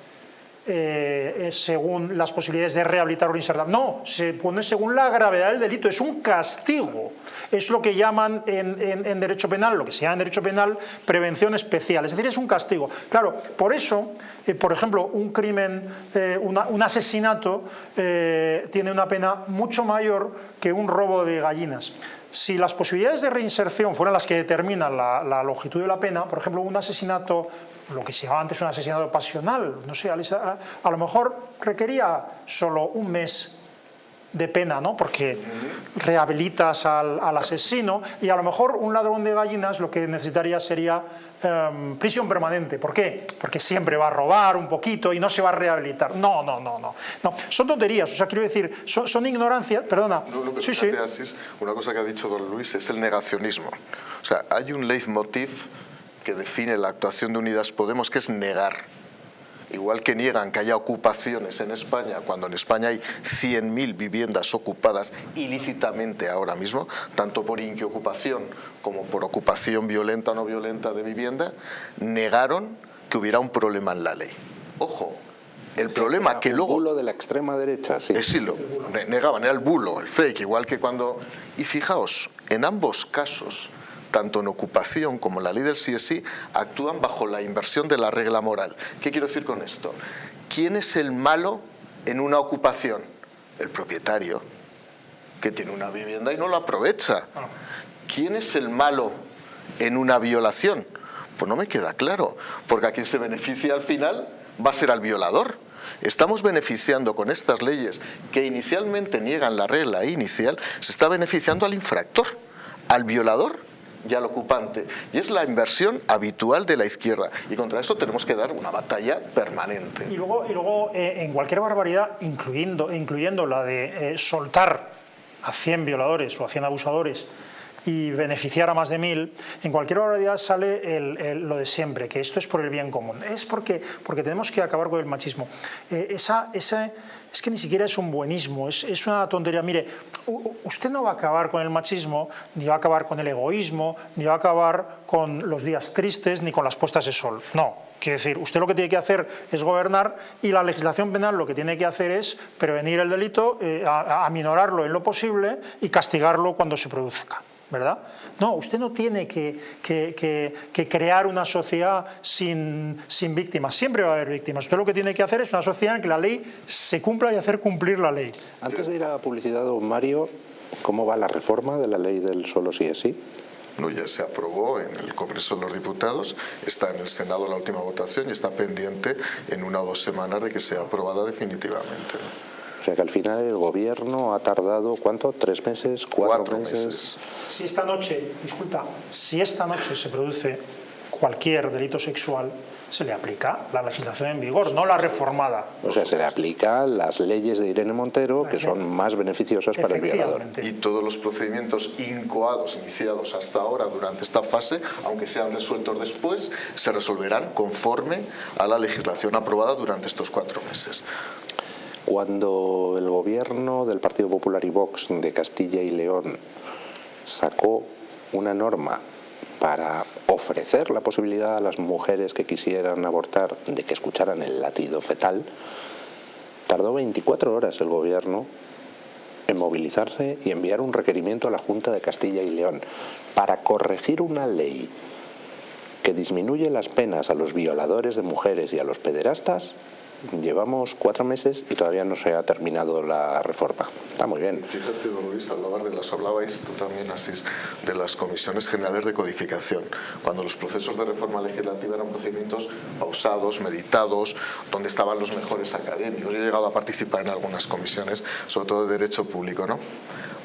eh, según las posibilidades de rehabilitar o reinsertar. No, se pone según la gravedad del delito, es un castigo. Es lo que llaman en, derecho penal, lo que se llama en derecho penal, prevención especial, es decir, es un castigo. Claro, por eso, eh, por ejemplo, un crimen, eh, un asesinato tiene una pena mucho mayor que un robo de gallinas. Si las posibilidades de reinserción fueran las que determinan la, longitud de la pena, por ejemplo, un asesinato lo que se llamaba antes un asesinato pasional, no sé, a lo mejor requería solo un mes de pena, ¿no? porque rehabilitas al, asesino y a lo mejor un ladrón de gallinas lo que necesitaría sería em, prisión permanente. ¿Por qué? Porque siempre va a robar un poquito y no se va a rehabilitar. No, no, no, no. no son tonterías, o sea, quiero decir, son, son ignorancias, perdona. sí, sí. una cosa que ha dicho don Luis es el negacionismo. O sea, hay un leitmotiv que define la actuación de Unidas Podemos, que es negar. Igual que niegan que haya ocupaciones en España, cuando en España hay 100.000 viviendas ocupadas ilícitamente ahora mismo, tanto por inquiocupación como por ocupación violenta o no violenta de vivienda, negaron que hubiera un problema en la ley. Ojo, el problema que luego... El bulo de la extrema derecha, sí. sí, lo negaban, era el bulo, el fake, igual que cuando... Y fijaos, en ambos casos tanto en ocupación como la ley del CSI, actúan bajo la inversión de la regla moral. ¿Qué quiero decir con esto? ¿Quién es el malo en una ocupación? El propietario, que tiene una vivienda y no lo aprovecha. ¿Quién es el malo en una violación? Pues no me queda claro, porque a quien se beneficia al final va a ser al violador. Estamos beneficiando con estas leyes que inicialmente niegan la regla inicial, se está beneficiando al infractor, al violador y al ocupante. Y es la inversión habitual de la izquierda. Y contra eso tenemos que dar una batalla permanente. Y luego, y luego eh, en cualquier barbaridad, incluyendo, incluyendo la de eh, soltar a 100 violadores o a 100 abusadores y beneficiar a más de mil, en cualquier barbaridad sale lo de siempre, que esto es por el bien común. Es porque, porque tenemos que acabar con el machismo. Eh, esa es que ni siquiera es un buenismo, es, una tontería. Mire, usted no va a acabar con el machismo, ni va a acabar con el egoísmo, ni va a acabar con los días tristes, ni con las puestas de sol. No, quiere decir, usted lo que tiene que hacer es gobernar y la legislación penal lo que tiene que hacer es prevenir el delito, eh, aminorarlo en lo posible y castigarlo cuando se produzca. ¿Verdad? No, usted no tiene que, crear una sociedad sin, víctimas, siempre va a haber víctimas. Usted lo que tiene que hacer es una sociedad en que la ley se cumpla y hacer cumplir la ley. Antes de ir a la publicidad, don Mario, ¿cómo va la reforma de la ley del solo sí es sí? No, ya se aprobó en el Congreso de los Diputados, está en el Senado la última votación y está pendiente en una o dos semanas de que sea aprobada definitivamente. O sea que al final el gobierno ha tardado, ¿cuánto? ¿Tres meses? ¿Cuatro, meses? Si esta noche, disculpa, si esta noche se produce cualquier delito sexual, se le aplica la legislación en vigor, no la reformada. O sea, se le aplica las leyes de Irene Montero, que son más beneficiosas para el violador. Y todos los procedimientos incoados iniciados hasta ahora durante esta fase, aunque sean resueltos después, se resolverán conforme a la legislación aprobada durante estos cuatro meses. Cuando el gobierno del Partido Popular y Vox de Castilla y León sacó una norma para ofrecer la posibilidad a las mujeres que quisieran abortar de que escucharan el latido fetal, tardó 24 horas el gobierno en movilizarse y enviar un requerimiento a la Junta de Castilla y León para corregir una ley que disminuye las penas a los violadores de mujeres y a los pederastas Llevamos cuatro meses y todavía no se ha terminado la reforma. Está muy bien. Fíjate, don Luis, hablabas de las, hablabais tú también así, de las comisiones generales de codificación, cuando los procesos de reforma legislativa eran procedimientos pausados, meditados, donde estaban los mejores académicos. Yo he llegado a participar en algunas comisiones, sobre todo de derecho público. ¿no?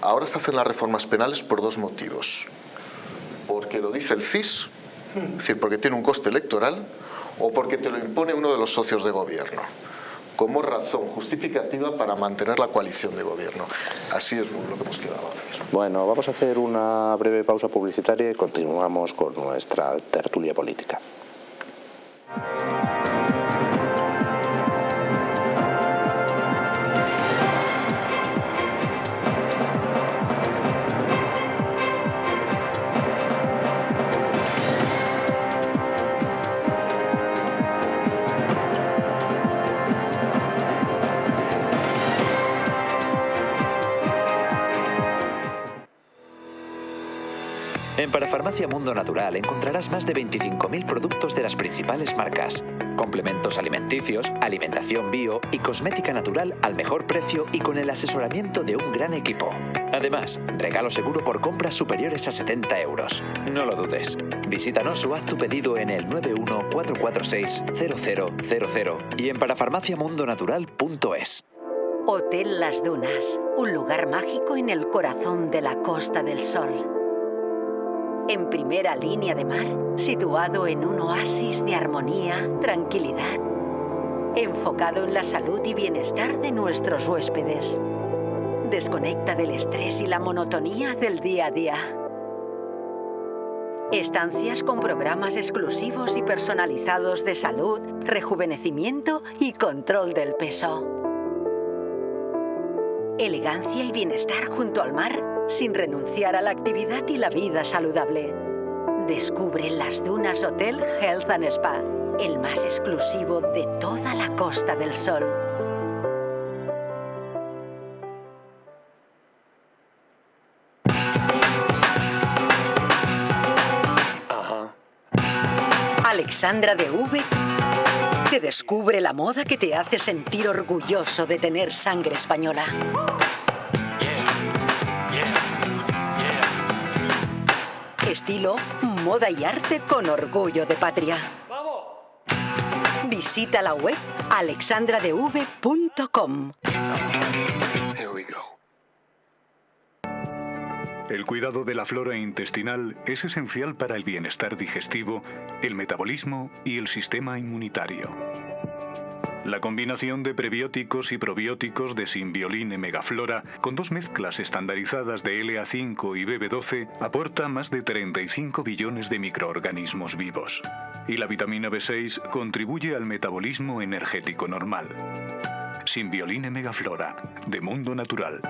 Ahora se hacen las reformas penales por dos motivos. Porque lo dice el CIS, es decir, porque tiene un coste electoral, o porque te lo impone uno de los socios de gobierno como razón justificativa para mantener la coalición de gobierno. Así es lo que hemos quedado. Bueno, vamos a hacer una breve pausa publicitaria y continuamos con nuestra tertulia política. En Parafarmacia Mundo Natural encontrarás más de 25.000 productos de las principales marcas. Complementos alimenticios, alimentación bio y cosmética natural al mejor precio y con el asesoramiento de un gran equipo. Además, regalo seguro por compras superiores a 70 euros. No lo dudes. Visítanos o haz tu pedido en el 914460000 y en parafarmaciamundonatural.es. Hotel Las Dunas, un lugar mágico en el corazón de la Costa del Sol en primera línea de mar, situado en un oasis de armonía, tranquilidad, enfocado en la salud y bienestar de nuestros huéspedes. Desconecta del estrés y la monotonía del día a día. Estancias con programas exclusivos y personalizados de salud, rejuvenecimiento y control del peso. Elegancia y bienestar junto al mar sin renunciar a la actividad y la vida saludable. Descubre Las Dunas Hotel Health and Spa, el más exclusivo de toda la Costa del Sol. Alexandra de V te descubre la moda que te hace sentir orgulloso de tener sangre española. Estilo, moda y arte con orgullo de patria. Visita la web alexandradev.com. El cuidado de la flora intestinal es esencial para el bienestar digestivo, el metabolismo y el sistema inmunitario. La combinación de prebióticos y probióticos de Symbioline Megaflora con dos mezclas estandarizadas de LA5 y BB12 aporta más de 35 billones de microorganismos vivos. Y la vitamina B6 contribuye al metabolismo energético normal. Symbioline Megaflora, de Mundo Natural.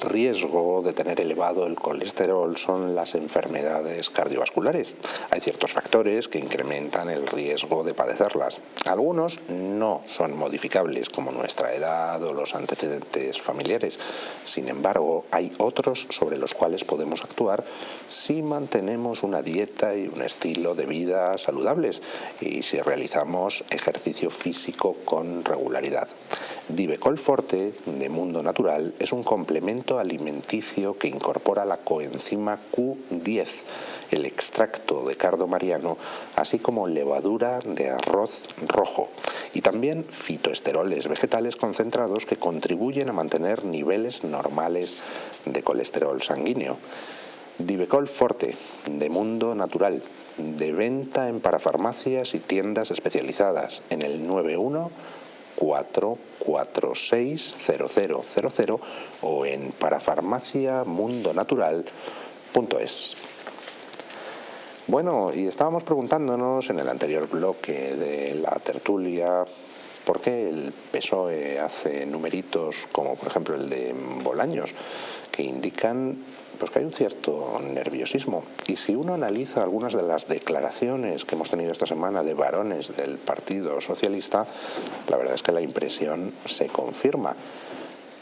Riesgo de tener elevado el colesterol son las enfermedades cardiovasculares. Hay ciertos factores que incrementan el riesgo de padecerlas. Algunos no son modificables, como nuestra edad o los antecedentes familiares. Sin embargo, hay otros sobre los cuales podemos actuar si mantenemos una dieta y un estilo de vida saludables y si realizamos ejercicio físico con regularidad. Divecol Forte de Mundo Natural es un complemento alimenticio que incorpora la coenzima Q10, el extracto de cardo mariano, así como levadura de arroz rojo y también fitoesteroles vegetales concentrados que contribuyen a mantener niveles normales de colesterol sanguíneo. Divecol Forte de Mundo Natural de venta en parafarmacias y tiendas especializadas en el 91 4460000 o en parafarmaciamundonatural.es. Bueno, y estábamos preguntándonos en el anterior bloque de la tertulia por qué el PSOE hace numeritos como por ejemplo el de Bolaños, que indican pues que hay un cierto nerviosismo. Y si uno analiza algunas de las declaraciones que hemos tenido esta semana de varones del Partido Socialista, la verdad es que la impresión se confirma.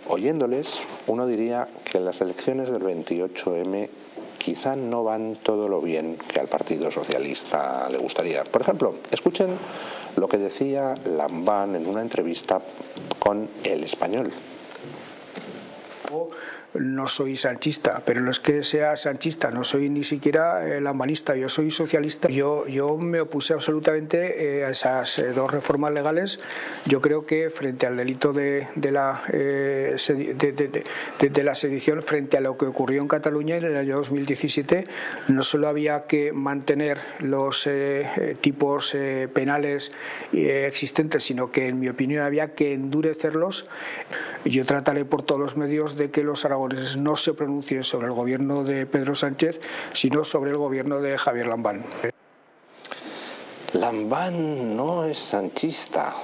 Oyéndoles, uno diría que las elecciones del 28M quizá no van todo lo bien que al Partido Socialista le gustaría. Por ejemplo, escuchen lo que decía Lambán en una entrevista con El Español no soy sanchista, pero no es que sea sanchista, no soy ni siquiera eh, lambanista, yo soy socialista. Yo, yo me opuse absolutamente eh, a esas eh, dos reformas legales. Yo creo que frente al delito de, de la, de, de, la sedición, frente a lo que ocurrió en Cataluña en el año 2017, no solo había que mantener los tipos penales existentes, sino que en mi opinión había que endurecerlos. Yo trataré por todos los medios de que los aragoneses no se pronuncien sobre el gobierno de Pedro Sánchez, sino sobre el gobierno de Javier Lambán. Lambán no es sanchista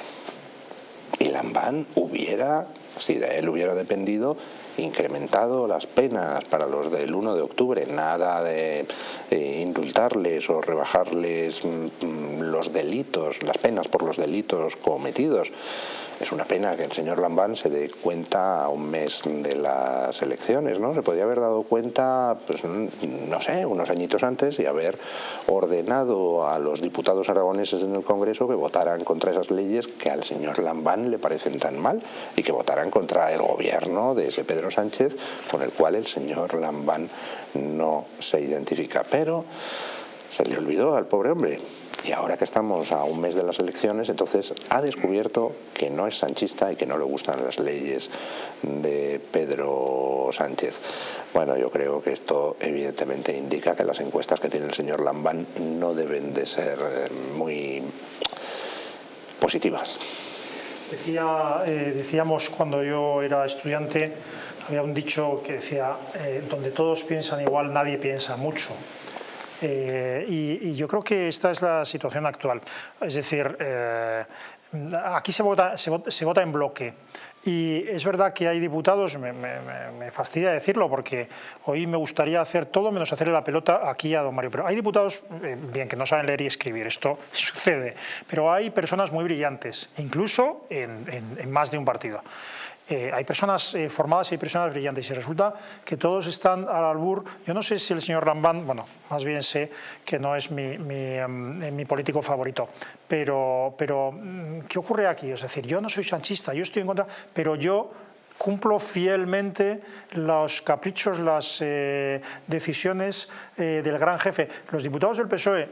y Lambán hubiera, si de él hubiera dependido, incrementado las penas para los del 1 de octubre, nada de eh, indultarles o rebajarles mm, mm, los delitos, las penas por los delitos cometidos. Es una pena que el señor Lambán se dé cuenta a un mes de las elecciones, ¿no? Se podía haber dado cuenta, pues no sé, unos añitos antes y haber ordenado a los diputados aragoneses en el Congreso que votaran contra esas leyes que al señor Lambán le parecen tan mal y que votaran contra el gobierno de ese Pedro Sánchez con el cual el señor Lambán no se identifica. Pero se le olvidó al pobre hombre y ahora que estamos a un mes de las elecciones, entonces ha descubierto que no es sanchista y que no le gustan las leyes de Pedro Sánchez. Bueno, yo creo que esto evidentemente indica que las encuestas que tiene el señor Lambán no deben de ser eh, muy positivas. Eh, decíamos cuando yo era estudiante, había un dicho que decía, eh, donde todos piensan igual, nadie piensa mucho. Eh, y, yo creo que esta es la situación actual. Es decir, eh, aquí se vota, se, vota, en bloque. Y es verdad que hay diputados, me, fastidia decirlo porque hoy me gustaría hacer todo menos hacerle la pelota aquí a don Mario, pero hay diputados, eh, bien, que no saben leer y escribir, esto (laughs) sucede, pero hay personas muy brillantes, incluso en más de un partido. Eh, hay personas eh, formadas y hay personas brillantes y resulta que todos están al albur. Yo no sé si el señor Lambán, bueno, más bien sé que no es mi, em, eh, político favorito, pero, pero mm, ¿qué ocurre aquí? Es decir, yo no soy sanchista, yo estoy en contra, pero yo cumplo fielmente los caprichos, las decisiones del gran jefe. Los diputados del PSOE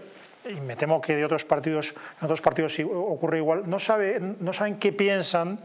y me temo que de otros partidos, en otros partidos ocurre igual, no, sabe, no saben qué piensan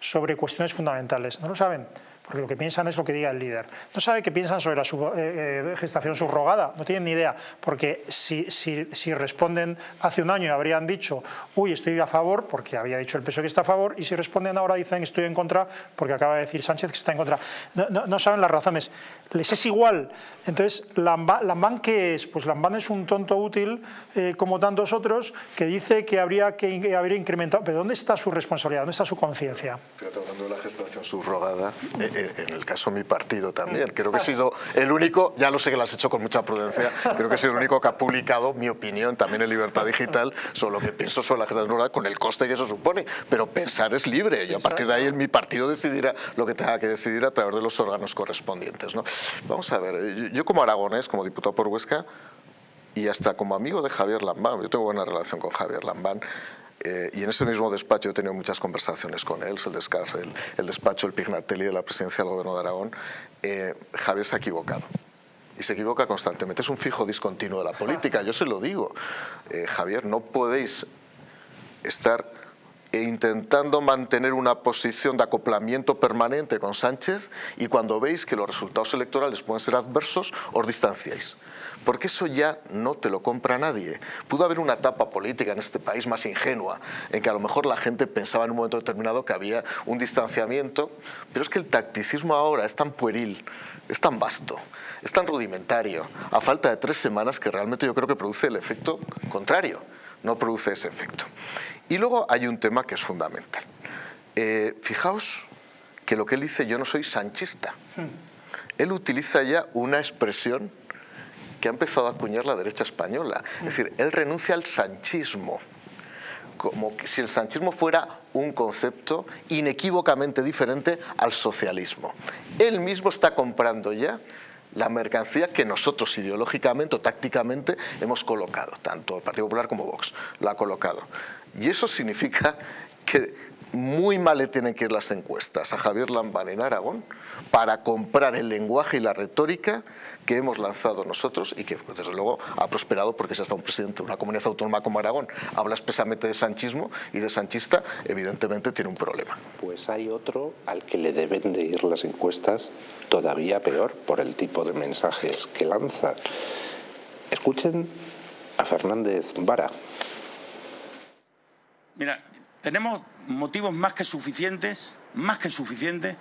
sobre cuestiones fundamentales. No lo saben porque lo que piensan es lo que diga el líder. No sabe qué piensan sobre la eh, eh, gestación subrogada, no tienen ni idea, porque si, si, responden hace un año habrían dicho, uy, estoy a favor, porque había dicho el PSOE que está a favor, y si responden ahora dicen estoy en contra, porque acaba de decir Sánchez que está en contra. No, saben las razones, les es igual. Entonces, Lambán, ¿qué es? Pues Lambán es un tonto útil, eh, como tantos otros, que dice que habría que haber incrementado. ¿Pero dónde está su responsabilidad? ¿Dónde está su conciencia? Fíjate, hablando de la gestación subrogada, en el caso de mi partido también. Creo que he sido el único, ya lo sé que lo has hecho con mucha prudencia, creo que he sido el único que ha publicado mi opinión también en Libertad Digital sobre lo que pienso sobre la gestación con el coste que eso supone. Pero pensar es libre y a partir de ahí mi partido decidirá lo que tenga que decidir a través de los órganos correspondientes. ¿no? Vamos a ver, yo como aragonés, como diputado por Huesca, y hasta como amigo de Javier Lambán, yo tengo buena relación con Javier Lambán, eh, y en ese mismo despacho he tenido muchas conversaciones con él, el, el, despacho, el Pignatelli de la presidencia del gobierno de Aragón. Eh, Javier se ha equivocado y se equivoca constantemente. Es un fijo discontinuo de la política, yo se lo digo. Eh, Javier, no podéis estar intentando mantener una posición de acoplamiento permanente con Sánchez y cuando veis que los resultados electorales pueden ser adversos, os distanciáis porque eso ya no te lo compra nadie. Pudo haber una etapa política en este país más ingenua, en que a lo mejor la gente pensaba en un momento determinado que había un distanciamiento, pero es que el tacticismo ahora es tan pueril, es tan vasto, es tan rudimentario, a falta de tres semanas que realmente yo creo que produce el efecto contrario, no produce ese efecto. Y luego hay un tema que es fundamental. Eh, fijaos que lo que él dice, yo no soy sanchista. Hmm. Él utiliza ya una expresión que ha empezado a acuñar la derecha española. Es decir, él renuncia al sanchismo, como si el sanchismo fuera un concepto inequívocamente diferente al socialismo. Él mismo está comprando ya la mercancía que nosotros ideológicamente o tácticamente hemos colocado, tanto el Partido Popular como Vox lo ha colocado. Y eso significa que muy mal le tienen que ir las encuestas a Javier Lambán en Aragón para comprar el lenguaje y la retórica que hemos lanzado nosotros y que pues, desde luego ha prosperado porque si hasta un presidente de una comunidad autónoma como Aragón habla expresamente de sanchismo y de sanchista, evidentemente tiene un problema. Pues hay otro al que le deben de ir las encuestas todavía peor por el tipo de mensajes que lanza. Escuchen a Fernández Vara. Mira, tenemos motivos más que suficientes, más que suficientes,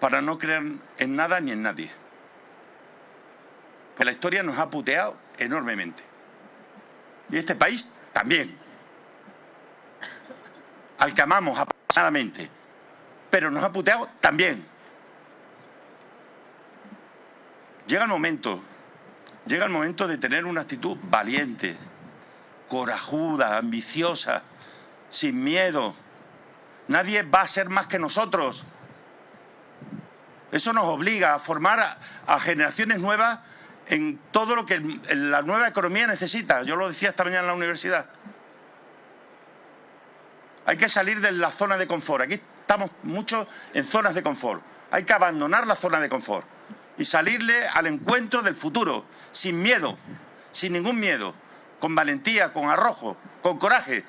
para no creer en nada ni en nadie. Que la historia nos ha puteado enormemente. Y este país también. Al que amamos apasionadamente. Pero nos ha puteado también. Llega el momento, llega el momento de tener una actitud valiente, corajuda, ambiciosa, sin miedo. Nadie va a ser más que nosotros. Eso nos obliga a formar a, generaciones nuevas en todo lo que la nueva economía necesita. Yo lo decía esta mañana en la universidad. Hay que salir de la zona de confort. Aquí estamos mucho en zonas de confort. Hay que abandonar la zona de confort y salirle al encuentro del futuro, sin miedo, sin ningún miedo, con valentía, con arrojo, con coraje.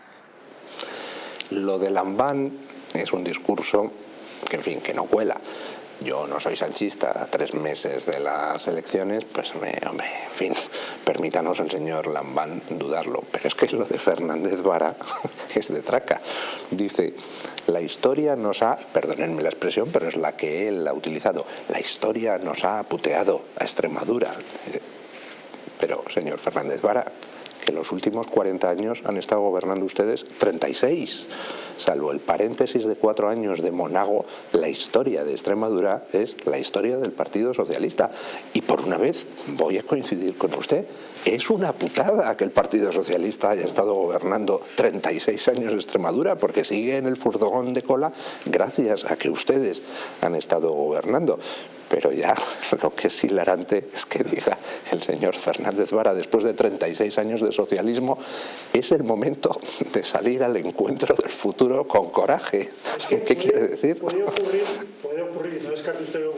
Lo de Lambán es un discurso que, en fin, que no cuela yo no soy sanchista tres meses de las elecciones, pues me, hombre, en fin, permítanos el señor Lambán dudarlo. Pero es que lo de Fernández Vara (laughs) es de traca. Dice, la historia nos ha, perdónenme la expresión, pero es la que él ha utilizado, la historia nos ha puteado a Extremadura. Pero, señor Fernández Vara, que los últimos 40 años han estado gobernando ustedes 36 salvo el paréntesis de cuatro años de Monago, la historia de Extremadura es la historia del Partido Socialista. Y por una vez voy a coincidir con usted, es una putada que el Partido Socialista haya estado gobernando 36 años Extremadura, porque sigue en el furgón de cola gracias a que ustedes han estado gobernando. Pero ya (laughs) lo que es hilarante es que diga el señor Fernández Vara, después de 36 años de socialismo, es el momento de salir al encuentro del futuro con coraje. ¿Qué quiere decir? Puede ocurrir, puede ocurrir, no descarte usted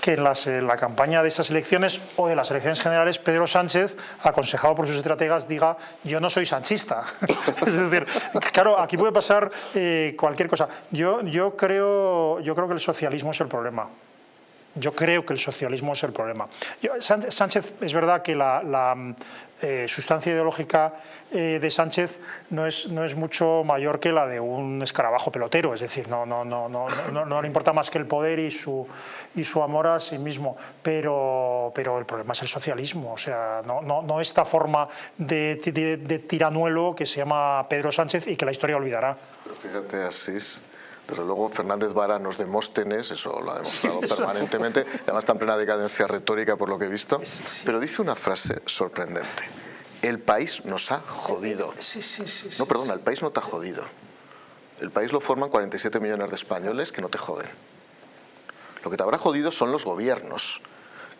que en, las, en la campaña de estas elecciones o de las elecciones generales, Pedro Sánchez, aconsejado por sus estrategas, diga yo no soy sanchista. (laughs) es decir, claro, aquí puede pasar eh, cualquier cosa. Yo, yo, creo, yo creo que el socialismo es el problema. Yo creo que el socialismo es el problema. Sánchez, es verdad que la, eh, sustancia ideológica eh, de Sánchez no es, no es mucho mayor que la de un escarabajo pelotero, es decir, no, no, no, no, no, le importa más que el poder y su, y su amor a sí mismo, pero, pero el problema es el socialismo, o sea, no, no, no esta forma de, de, tiranuelo que se llama Pedro Sánchez y que la historia olvidará. Pero fíjate, Asís, desde luego Fernández Vara no es Demóstenes, eso lo ha demostrado permanentemente, además está en plena decadencia retórica por lo que he visto, pero dice una frase sorprendente. El país nos ha jodido. No, perdona, el país no te ha jodido. El país lo forman 47 millones de españoles que no te joden. Lo que te habrá jodido son los gobiernos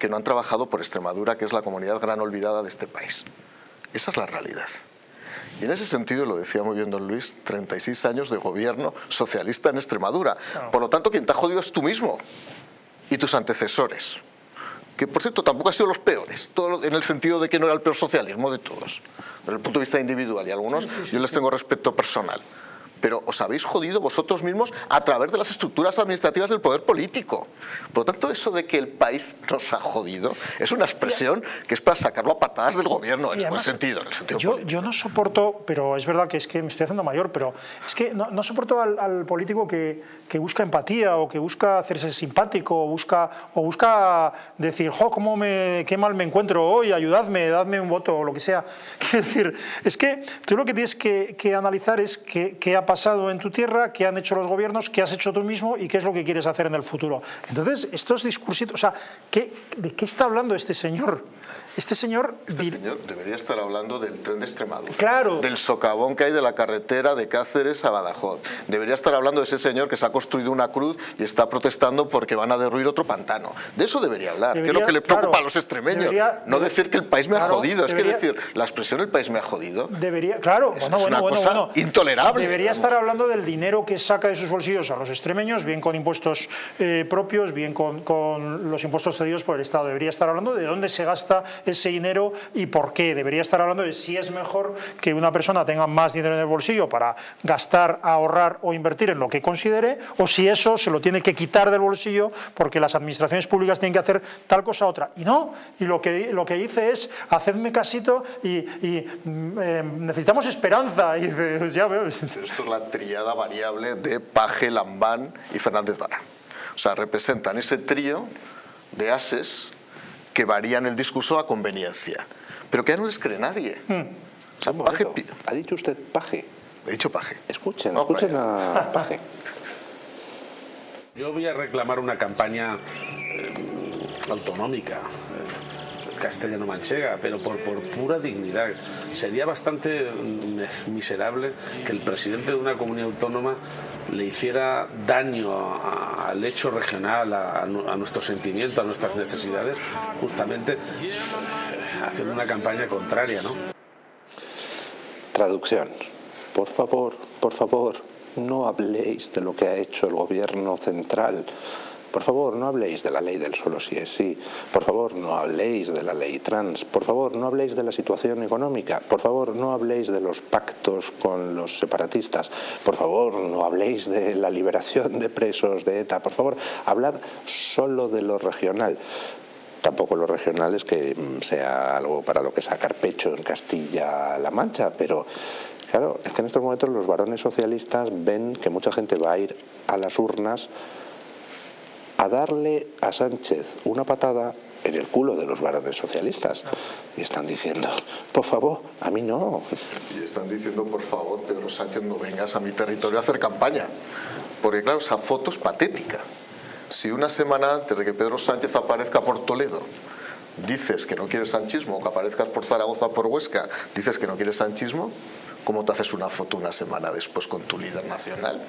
que no han trabajado por Extremadura, que es la comunidad gran olvidada de este país. Esa es la realidad. Y en ese sentido, lo decía muy bien don Luis, 36 años de gobierno socialista en Extremadura. Por lo tanto, quien te ha jodido es tú mismo y tus antecesores. Que, por cierto, tampoco han sido los peores, todo en el sentido de que no era el peor socialismo de todos, desde el punto de vista individual. Y algunos yo les tengo respeto personal pero os habéis jodido vosotros mismos a través de las estructuras administrativas del poder político. Por lo tanto, eso de que el país nos ha jodido es una expresión que es para sacarlo a patadas del gobierno, en buen sentido. yo, no soporto, pero es verdad que es que me estoy haciendo mayor, pero es que no, soporto al, político que, que, busca empatía o que busca hacerse simpático o busca, o busca decir, jo, cómo me, qué mal me encuentro hoy, ayudadme, dadme un voto o lo que sea. (laughs) Quiero decir, es que tú lo que tienes que, analizar es qué, qué ha pasado pasado en tu tierra, qué han hecho los gobiernos, qué has hecho tú mismo y qué es lo que quieres hacer en el futuro. Entonces, estos discursitos, o sea, ¿de qué está hablando este señor? Este señor... Este señor debería estar hablando del tren de Extremadura. Claro. Del socavón que hay de la carretera de Cáceres a Badajoz. Debería estar hablando de ese señor que se ha construido una cruz y está protestando porque van a derruir otro pantano. De eso debería hablar, que es lo que le preocupa a los extremeños. no decir que el país me ha jodido, es que decir, la expresión el país me ha jodido... Debería, claro, es, una cosa intolerable. Debería estar hablando del dinero que saca de sus bolsillos a los extremeños, bien con impuestos eh, propios, bien con, con los impuestos cedidos por el Estado. Debería estar hablando de dónde se gasta ese dinero y por qué. Debería estar hablando de si es mejor que una persona tenga más dinero en el bolsillo para gastar, ahorrar o invertir en lo que considere, o si eso se lo tiene que quitar del bolsillo porque las administraciones públicas tienen que hacer tal cosa otra. Y no, y lo que, lo que dice es, hacedme casito y, mm, eh, necesitamos esperanza. Y. (laughs) Esto es la triada variable de Paje, Lambán y Fernández Vara. O sea, representan ese trío de ases que varían el discurso a conveniencia, pero que ya no les cree nadie. Hmm. ¿Ha dicho usted paje? He dicho paje. Escuchen, escuchen a paje. Yo voy a reclamar una campaña eh, autonómica, castellano-manchega, pero por, por pura dignidad. Sería bastante mm, miserable que el presidente de una comunidad autónoma le hiciera daño al hecho regional, a, nuestro sentimiento, a nuestras necesidades, justamente eh, haciendo una campaña contraria. ¿no? Traducción. Por favor, por favor, no habléis de lo que ha hecho el gobierno central. Por favor, no habléis de la ley del solo si es sí. Por favor, no habléis de la ley trans. Por favor, no habléis de la situación económica. Por favor, no habléis de los pactos con los separatistas. Por favor, no habléis de la liberación de presos de ETA. Por favor, hablad solo de lo regional tampoco lo regional es que sea algo para lo que sacar pecho en Castilla-La Mancha, pero Claro, es que en estos momentos los varones socialistas ven que mucha gente va a ir a las urnas a darle a Sánchez una patada en el culo de los varones socialistas. Y están diciendo, por favor, a mí no. Y están diciendo, por favor, Pedro Sánchez, no vengas a mi territorio a hacer campaña. Porque claro, esa foto es patética. Si una semana antes de que Pedro Sánchez aparezca por Toledo, dices que no quieres sanchismo, que aparezcas por Zaragoza por Huesca, dices que no quieres sanchismo, ¿Cómo te haces una foto una semana después con tu líder nacional?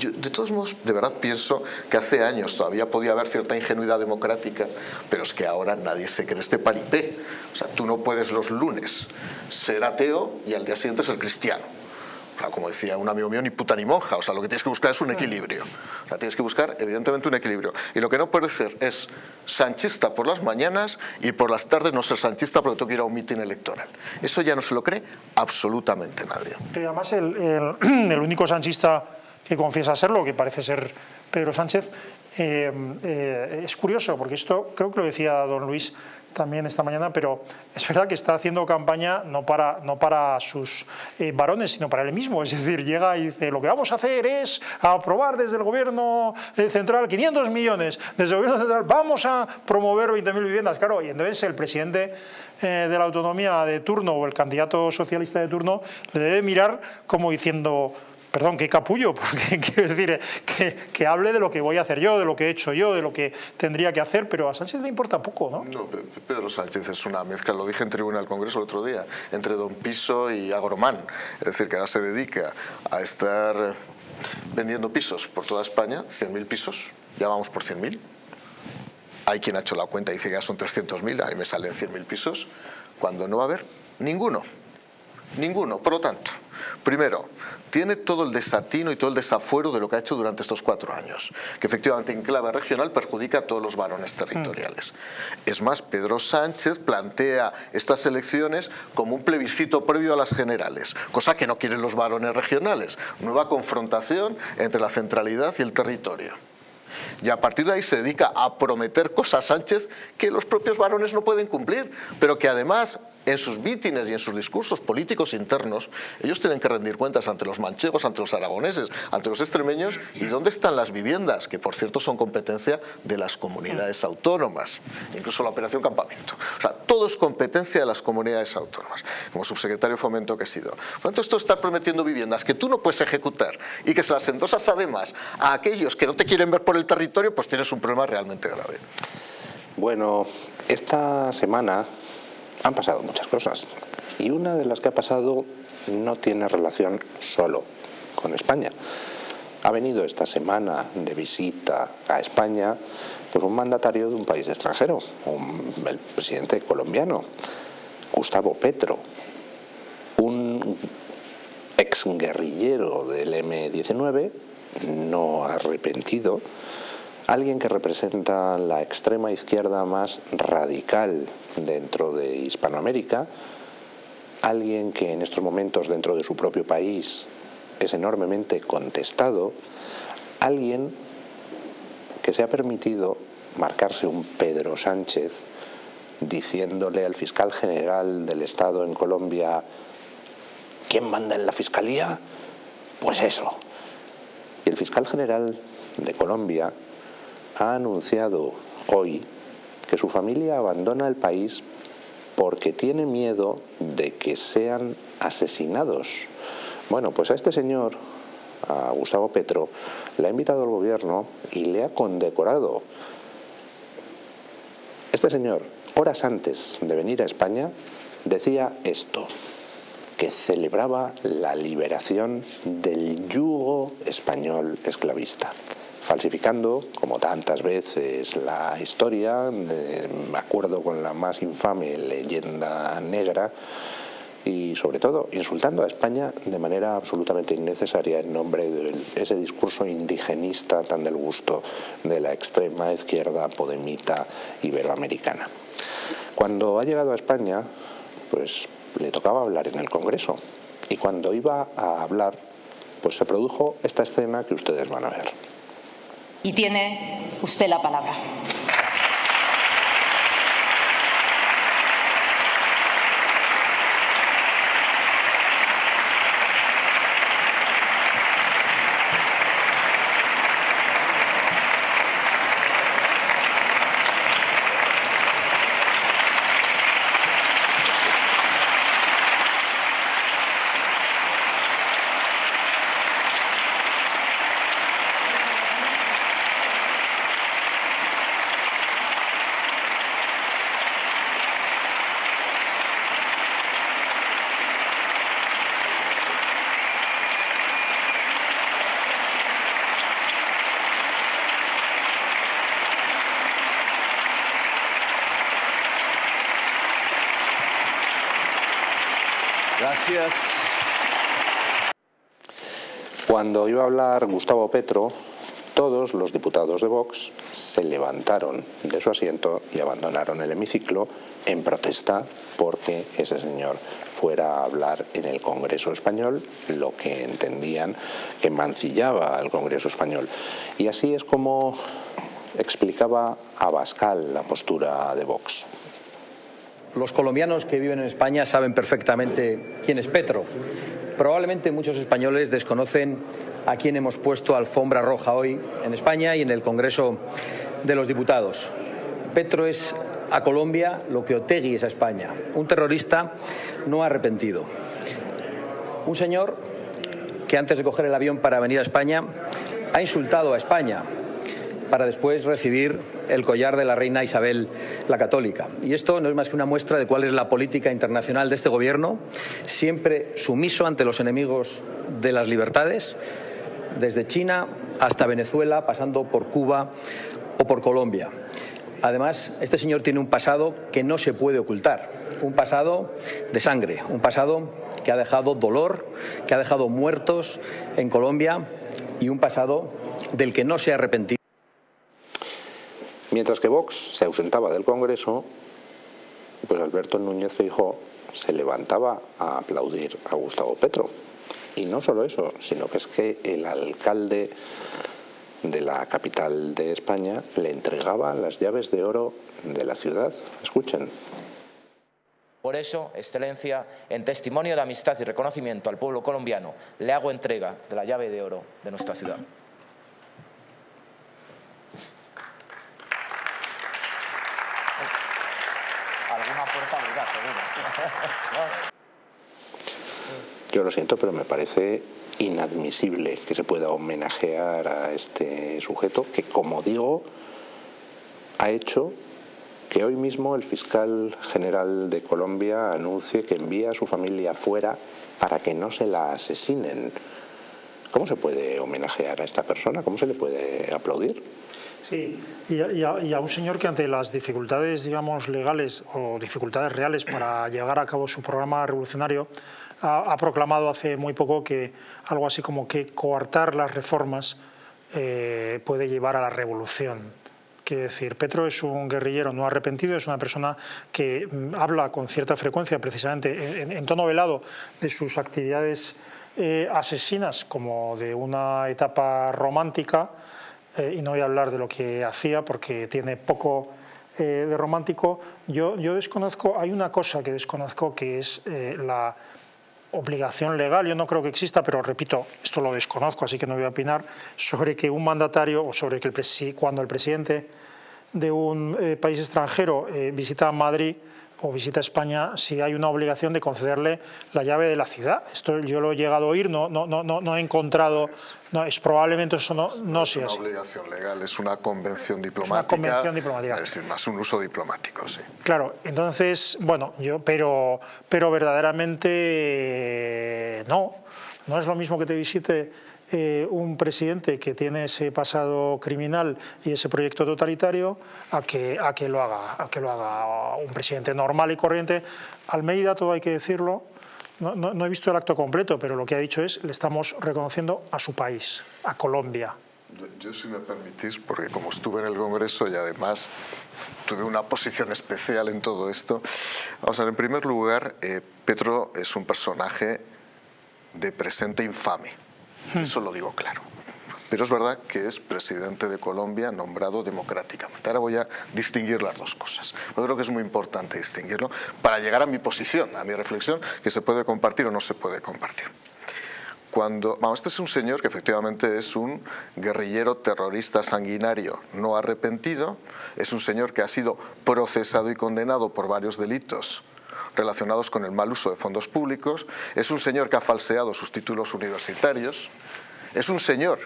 De todos modos, de verdad pienso que hace años todavía podía haber cierta ingenuidad democrática, pero es que ahora nadie se cree este paripé. O sea, tú no puedes los lunes ser ateo y al día siguiente ser cristiano como decía un amigo mío, ni puta ni monja. O sea, lo que tienes que buscar es un equilibrio. O sea, tienes que buscar, evidentemente, un equilibrio. Y lo que no puede ser es sanchista por las mañanas y por las tardes no ser sanchista porque tengo que ir a un mitin electoral. Eso ya no se lo cree absolutamente nadie. Además, el, el, (clears throat) único sanchista que confiesa serlo, que parece ser Pedro Sánchez, eh, eh, es curioso, porque esto creo que lo decía don Luis también esta mañana, pero es verdad que está haciendo campaña no para, no para sus eh, varones, sino para él mismo. Es decir, llega y dice, lo que vamos a hacer es aprobar desde el gobierno central 500 millones, desde el gobierno central vamos a promover 20.000 viviendas. Claro, y entonces el presidente de la autonomía de turno o el candidato socialista de turno le debe mirar como diciendo perdón, qué capullo, (laughs) porque quiero decir que, hable de lo que voy a hacer yo, de lo que he hecho yo, de lo que tendría que hacer, pero a Sánchez le importa poco, ¿no? No, Pedro Sánchez es una mezcla, lo dije en tribuna del Congreso el otro día, entre Don Piso y Agromán, es decir, que ahora se dedica a estar vendiendo pisos por toda España, 100.000 pisos, ya vamos por 100.000. Hay quien ha hecho la cuenta y dice que ya son 300.000, ahí me salen 100.000 pisos, cuando no va a haber ninguno, ninguno. Por lo tanto, primero, tiene todo el desatino y todo el desafuero de lo que ha hecho durante estos cuatro años, que efectivamente en clave regional perjudica a todos los varones territoriales. Mm. Es más, Pedro Sánchez plantea estas elecciones como un plebiscito previo a las generales, cosa que no quieren los varones regionales, nueva confrontación entre la centralidad y el territorio. Y a partir de ahí se dedica a prometer cosas Sánchez que los propios varones no pueden cumplir, pero que además en sus mítines y en sus discursos políticos internos, ellos tienen que rendir cuentas ante los manchegos, ante los aragoneses, ante los extremeños, y dónde están las viviendas, que por cierto son competencia de las comunidades autónomas, incluso la operación campamento. O sea, todo es competencia de las comunidades autónomas, como subsecretario de Fomento que he sido. Por tanto, esto está prometiendo viviendas que tú no puedes ejecutar y que se las endosas además a aquellos que no te quieren ver por el territorio, pues tienes un problema realmente grave. Bueno, esta semana han pasado muchas cosas y una de las que ha pasado no tiene relación solo con España. Ha venido esta semana de visita a España pues un mandatario de un país extranjero, el presidente colombiano, Gustavo Petro, un exguerrillero del M-19, no arrepentido, alguien que representa la extrema izquierda más radical dentro de Hispanoamérica, alguien que en estos momentos dentro de su propio país es enormemente contestado, alguien que se ha permitido marcarse un Pedro Sánchez diciéndole al fiscal general del Estado en Colombia ¿quién manda en la fiscalía? Pues eso. Y el fiscal general de Colombia ha anunciado hoy que su familia abandona el país porque tiene miedo de que sean asesinados. Bueno, pues a este señor, a Gustavo Petro, le ha invitado al gobierno y le ha condecorado. Este señor, horas antes de venir a España, decía esto, que celebraba la liberación del yugo español esclavista falsificando, como tantas veces, la historia, me acuerdo con la más infame leyenda negra, y sobre todo insultando a España de manera absolutamente innecesaria en nombre de ese discurso indigenista tan del gusto de la extrema izquierda podemita iberoamericana. Cuando ha llegado a España, pues le tocaba hablar en el Congreso y cuando iba a hablar, pues se produjo esta escena que ustedes van a ver. Y tiene usted la palabra. Gracias. Cuando iba a hablar Gustavo Petro, todos los diputados de Vox se levantaron de su asiento y abandonaron el hemiciclo en protesta porque ese señor fuera a hablar en el Congreso español lo que entendían que mancillaba al Congreso español. Y así es como explicaba Abascal la postura de Vox. Los colombianos que viven en España saben perfectamente quién es Petro. Probablemente muchos españoles desconocen a quién hemos puesto alfombra roja hoy en España y en el Congreso de los Diputados. Petro es a Colombia lo que Otegui es a España, un terrorista no arrepentido. Un señor que antes de coger el avión para venir a España ha insultado a España, para después recibir el collar de la reina Isabel la Católica. Y esto no es más que una muestra de cuál es la política internacional de este gobierno, siempre sumiso ante los enemigos de las libertades, desde China hasta Venezuela, pasando por Cuba o por Colombia. Además, este señor tiene un pasado que no se puede ocultar, un pasado de sangre, un pasado que ha dejado dolor, que ha dejado muertos en Colombia y un pasado del que no se ha arrepentido. Mientras que Vox se ausentaba del Congreso, pues Alberto Núñez Feijóo se levantaba a aplaudir a Gustavo Petro. Y no solo eso, sino que es que el alcalde de la capital de España le entregaba las llaves de oro de la ciudad. Escuchen. Por eso, Excelencia, en testimonio de amistad y reconocimiento al pueblo colombiano, le hago entrega de la llave de oro de nuestra ciudad. Yo lo siento, pero me parece inadmisible que se pueda homenajear a este sujeto que, como digo, ha hecho que hoy mismo el fiscal general de Colombia anuncie que envía a su familia fuera para que no se la asesinen. ¿Cómo se puede homenajear a esta persona? ¿Cómo se le puede aplaudir? Sí, y a, un señor que ante las dificultades, digamos, legales o dificultades reales para llevar a cabo su programa revolucionario, ha, proclamado hace muy poco que algo así como que coartar las reformas eh, puede llevar a la revolución. Quiere decir, Petro es un guerrillero no arrepentido, es una persona que mm, habla con cierta frecuencia, precisamente en, tono velado, de sus actividades eh, asesinas como de una etapa romántica, eh, y no voy a hablar de lo que hacía porque tiene poco de romántico, yo, yo desconozco, hay una cosa que desconozco que es la, obligación legal, yo no creo que exista, pero repito, esto lo desconozco, así que no voy a opinar, sobre que un mandatario o sobre que el cuando el presidente de un eh, país extranjero eh, visita Madrid o visita España, si hay una obligación de concederle la llave de la ciudad. Esto yo lo he llegado a oír, no, no, no, no he encontrado, no, es probablemente eso no, no sea así. Es una obligación legal, es una convención diplomática. Es una convención diplomática. Es decir, más un uso diplomático, sí. Claro, entonces, bueno, yo, pero, pero verdaderamente no. No es lo mismo que te visite eh, un presidente que tiene ese pasado criminal y ese proyecto totalitario a que, a que, lo, haga, a que lo haga un presidente normal y corriente. Almeida, todo hay que decirlo, no, no, he visto el acto completo, pero lo que ha dicho es le estamos reconociendo a su país, a Colombia. Yo, si me permitís, porque como estuve en el Congreso y además tuve una posición especial en todo esto, vamos a ver, en primer lugar, eh, Petro es un personaje de presente infame. Eso lo digo claro. Pero es verdad que es presidente de Colombia nombrado democráticamente. Ahora voy a distinguir las dos cosas. Yo creo que es muy importante distinguirlo para llegar a mi posición, a mi reflexión, que se puede compartir o no se puede compartir. Cuando, vamos, este es un señor que efectivamente es un guerrillero terrorista sanguinario no arrepentido, es un señor que ha sido procesado y condenado por varios delitos relacionados con el mal uso de fondos públicos, es un señor que ha falseado sus títulos universitarios, es un señor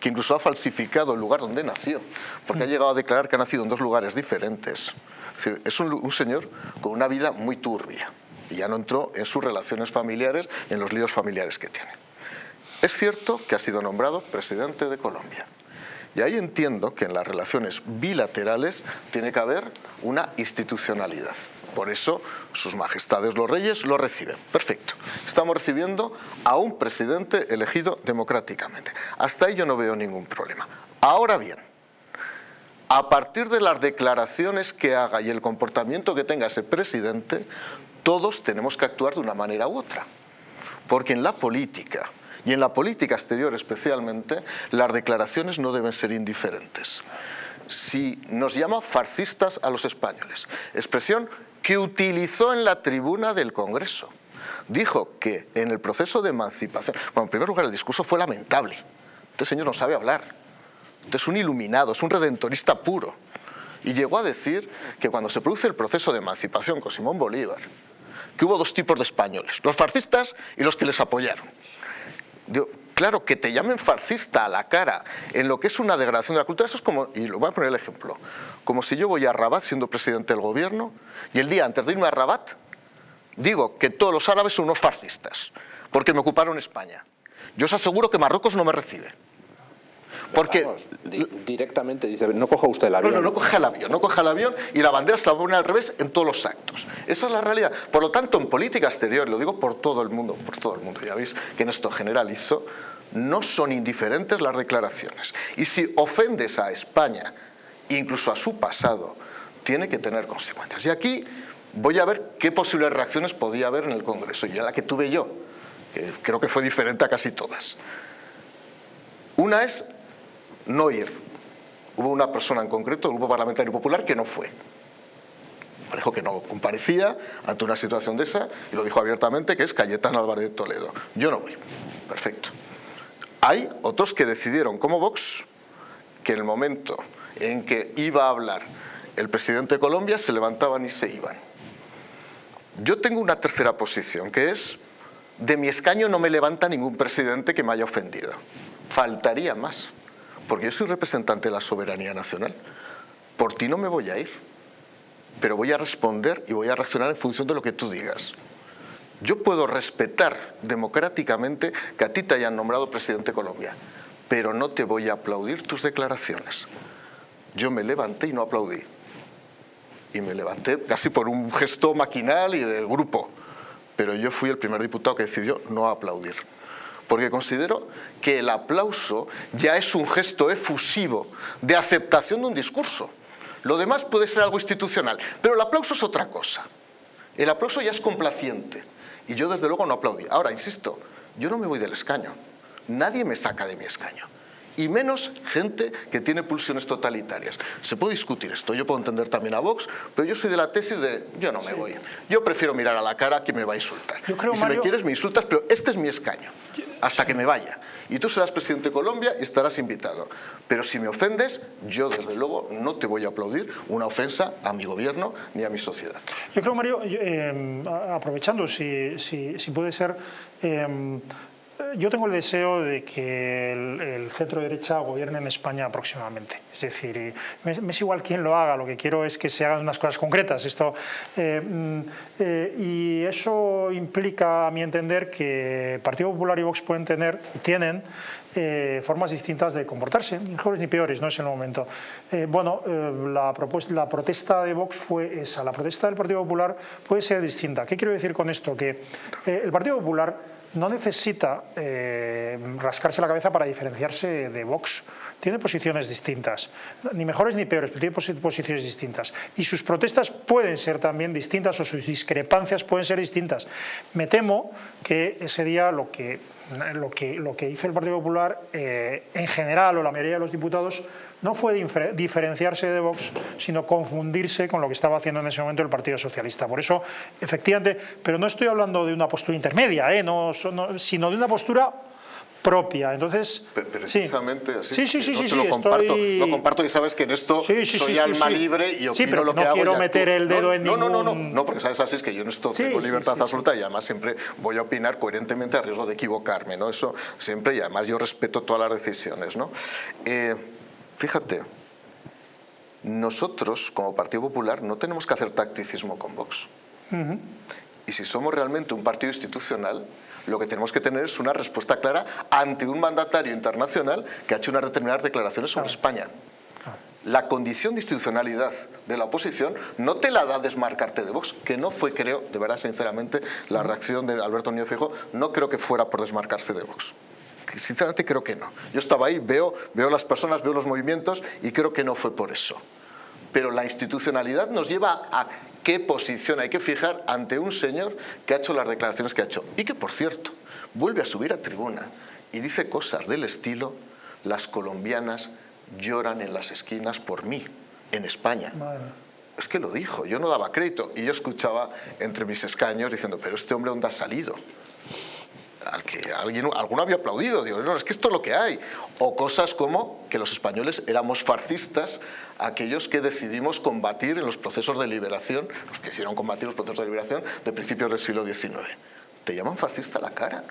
que incluso ha falsificado el lugar donde nació, porque ha mm. llegado a declarar que ha nacido en dos lugares diferentes. Es, un, señor con una vida muy turbia y ya no entró en sus relaciones familiares, en los líos familiares que tiene. Es cierto que ha sido nombrado presidente de Colombia. Y ahí entiendo que en las relaciones bilaterales tiene que haber una institucionalidad. Por eso sus majestades los reyes lo reciben. Perfecto. Estamos recibiendo a un presidente elegido democráticamente. Hasta ahí yo no veo ningún problema. Ahora bien, a partir de las declaraciones que haga y el comportamiento que tenga ese presidente, todos tenemos que actuar de una manera u otra. Porque en la política, y en la política exterior especialmente, las declaraciones no deben ser indiferentes. Si nos llama fascistas a los españoles, expresión que utilizó en la tribuna del Congreso. Dijo que en el proceso de emancipación, bueno, en primer lugar el discurso fue lamentable, este señor no sabe hablar, este es un iluminado, es un redentorista puro, y llegó a decir que cuando se produce el proceso de emancipación con Simón Bolívar, que hubo dos tipos de españoles, los fascistas y los que les apoyaron. Claro, que te llamen fascista a la cara en lo que es una degradación de la cultura, eso es como, y lo voy a poner el ejemplo, como si yo voy a Rabat siendo presidente del gobierno y el día antes de irme a Rabat digo que todos los árabes son unos fascistas porque me ocuparon España. Yo os aseguro que Marruecos no me recibe. Porque directamente dice, no coja usted el avión. No, no, no coja el avión, no coja el avión y la bandera se la pone al revés en todos los actos. Esa es la realidad. Por lo tanto, en política exterior, lo digo por todo el mundo, por todo el mundo, ya veis que en esto generalizo, no son indiferentes las declaraciones. Y si ofendes a España incluso a su pasado, tiene que tener consecuencias. Y aquí voy a ver qué posibles reacciones podía haber en el Congreso, y la que tuve yo, creo que fue diferente a casi todas. Una es no ir. Hubo una persona en concreto, el Grupo Parlamentario Popular, que no fue. Dijo que no comparecía ante una situación de esa y lo dijo abiertamente, que es Cayetano Álvarez de Toledo. Yo no voy. Perfecto. Hay otros que decidieron, como Vox, que en el momento en que iba a hablar el presidente de Colombia, se levantaban y se iban. Yo tengo una tercera posición, que es, de mi escaño no me levanta ningún presidente que me haya ofendido. Faltaría más, porque yo soy representante de la soberanía nacional. Por ti no me voy a ir, pero voy a responder y voy a reaccionar en función de lo que tú digas. Yo puedo respetar democráticamente que a ti te hayan nombrado presidente de Colombia, pero no te voy a aplaudir tus declaraciones yo me levanté y no aplaudí. Y me levanté casi por un gesto maquinal y del grupo. Pero yo fui el primer diputado que decidió no aplaudir. Porque considero que el aplauso ya es un gesto efusivo de aceptación de un discurso. Lo demás puede ser algo institucional, pero el aplauso es otra cosa. El aplauso ya es complaciente. Y yo desde luego no aplaudí. Ahora, insisto, yo no me voy del escaño. Nadie me saca de mi escaño. Y menos gente que tiene pulsiones totalitarias. Se puede discutir esto, yo puedo entender también a Vox, pero yo soy de la tesis de yo no me voy. Yo prefiero mirar a la cara a quien me va a insultar. y si me quieres me insultas, pero este es mi escaño, hasta que me vaya. Y tú serás presidente de Colombia y estarás invitado. Pero si me ofendes, yo desde luego no te voy a aplaudir una ofensa a mi gobierno ni a mi sociedad. Yo creo, Mario, eh, aprovechando si, si, puede ser... Eh, yo tengo el deseo de que el, centro derecha gobierne en España próximamente. Es decir, me, es igual quién lo haga, lo que quiero es que se hagan unas cosas concretas. Esto, eh, mm, eh, y eso implica, a mi entender, que Partido Popular y Vox pueden tener, y tienen, eh, formas distintas de comportarse, mejores ni peores, no es el momento. bueno, la, la, protesta de Vox fue esa, la protesta del Partido Popular puede ser distinta. ¿Qué quiero decir con esto? Que el Partido Popular no necesita eh, rascarse la cabeza para diferenciarse de Vox. Tiene posiciones distintas, ni mejores ni peores, pero tiene posiciones distintas. Y sus protestas pueden ser también distintas o sus discrepancias pueden ser distintas. Me temo que ese día lo que, lo que, lo que hizo el Partido Popular eh, en general o la mayoría de los diputados no fue diferenciarse de Vox, sino confundirse con lo que estaba haciendo en ese momento el Partido Socialista. Por eso, efectivamente, pero no estoy hablando de una postura intermedia, ¿eh? no, sino de una postura propia. Entonces, precisamente así. Sí, sí, sí, sí, lo, comparto, lo comparto y sabes que en esto soy alma libre y opino pero lo que no quiero meter el dedo en no, ningún... No, no, no, no, porque sabes así es que yo en esto tengo libertad absoluta y además siempre voy a opinar coherentemente a riesgo de equivocarme, ¿no? Eso siempre y además yo respeto todas las decisiones, ¿no? Eh, Fíjate, nosotros como Partido Popular no tenemos que hacer tacticismo con Vox. Y si somos realmente un partido institucional, lo que tenemos que tener es una respuesta clara ante un mandatario internacional que ha hecho unas determinadas declaraciones sobre España. La condición de institucionalidad de la oposición no te la da desmarcarte de Vox, que no fue, creo, de verdad, sinceramente, la reacción de Alberto Núñez Fijo, no creo que fuera por desmarcarse de Vox sinceramente creo que no. Yo estaba ahí, veo, veo las personas, veo los movimientos y creo que no fue por eso. Pero la institucionalidad nos lleva a qué posición hay que fijar ante un señor que ha hecho las declaraciones que ha hecho. Y que, por cierto, vuelve a subir a tribuna y dice cosas del estilo las colombianas lloran en las esquinas por mí, en España. Es que lo dijo, yo no daba crédito y yo escuchaba entre mis escaños diciendo, pero este hombre ¿dónde ha salido? Al que alguien, alguno había aplaudido, digo, no, es que esto es lo que hay. O cosas como que los españoles éramos fascistas, aquellos que decidimos combatir en los procesos de liberación, los que hicieron combatir los procesos de liberación de principios del siglo XIX. Te llaman fascista la cara.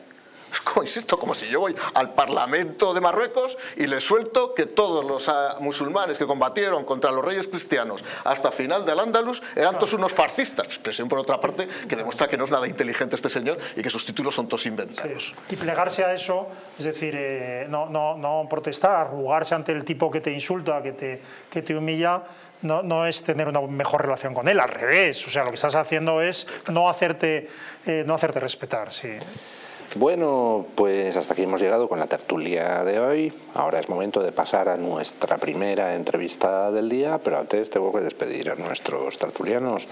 (laughs) Insisto, como si yo voy al Parlamento de Marruecos y le suelto que todos los ah, musulmanes que combatieron contra los reyes cristianos hasta final del Andalus eran todos unos fascistas. Expresión, por otra parte, que demuestra que no es nada inteligente este señor y que sus títulos son todos inventados. Y plegarse a eso, es decir, eh, no, no, no protestar, arrugarse ante el tipo que te insulta, que te, que te humilla, no, no, es tener una mejor relación con él, al revés. O sea, lo que estás haciendo es no hacerte, eh, no hacerte respetar. Sí. Bueno, pues hasta aquí hemos llegado con la tertulia de hoy. Ahora es momento de pasar a nuestra primera entrevista del día, pero antes tengo que despedir a nuestros tertulianos.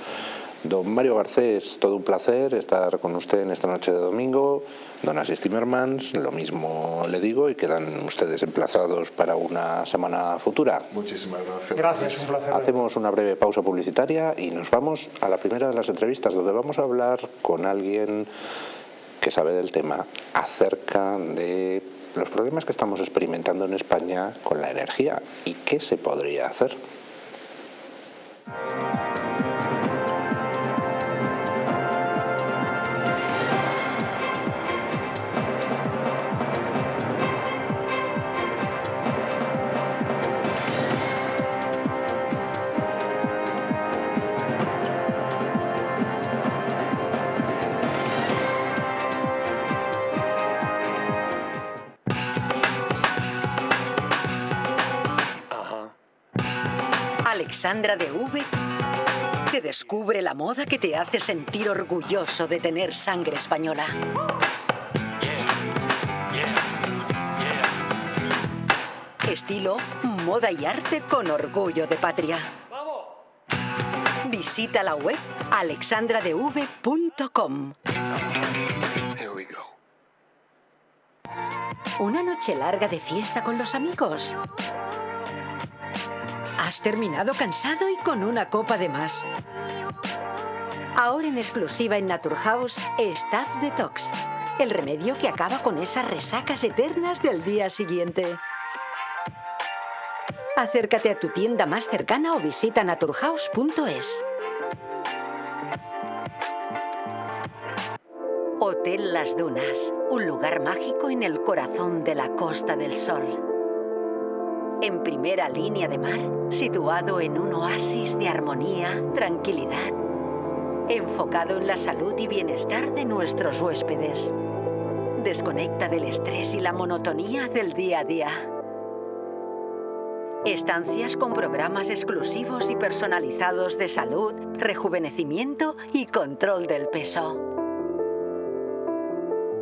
Don Mario Garcés, todo un placer estar con usted en esta noche de domingo. Don Asis Timmermans, lo mismo le digo y quedan ustedes emplazados para una semana futura. Muchísimas gracias. Gracias, un placer. Hacemos una breve pausa publicitaria y nos vamos a la primera de las entrevistas donde vamos a hablar con alguien que sabe del tema acerca de los problemas que estamos experimentando en España con la energía y qué se podría hacer. Alexandra de V te descubre la moda que te hace sentir orgulloso de tener sangre española. Estilo, moda y arte con orgullo de patria. Visita la web alexandradev.com. ¿Una noche larga de fiesta con los amigos? ¿Has terminado cansado y con una copa de más? Ahora en exclusiva en Naturhaus, Staff Detox. El remedio que acaba con esas resacas eternas del día siguiente. Acércate a tu tienda más cercana o visita naturhaus.es. Hotel Las Dunas, un lugar mágico en el corazón de la Costa del Sol. En primera línea de mar, situado en un oasis de armonía, tranquilidad, enfocado en la salud y bienestar de nuestros huéspedes. Desconecta del estrés y la monotonía del día a día. Estancias con programas exclusivos y personalizados de salud, rejuvenecimiento y control del peso.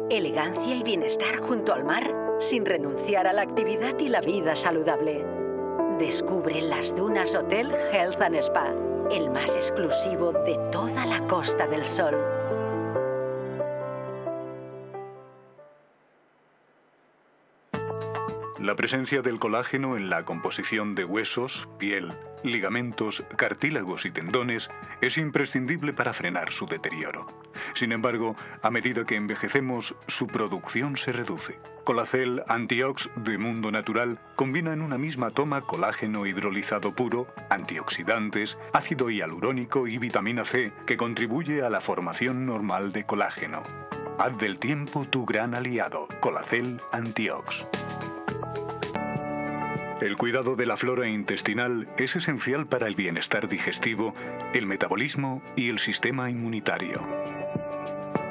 Elegancia y bienestar junto al mar, sin renunciar a la actividad y la vida saludable. Descubre las Dunas Hotel Health and Spa, el más exclusivo de toda la Costa del Sol. La presencia del colágeno en la composición de huesos, piel, ligamentos, cartílagos y tendones es imprescindible para frenar su deterioro. Sin embargo, a medida que envejecemos, su producción se reduce. Colacel Antiox de Mundo Natural combina en una misma toma colágeno hidrolizado puro, antioxidantes, ácido hialurónico y vitamina C que contribuye a la formación normal de colágeno. Haz del tiempo tu gran aliado, Colacel Antiox. El cuidado de la flora intestinal es esencial para el bienestar digestivo, el metabolismo y el sistema inmunitario.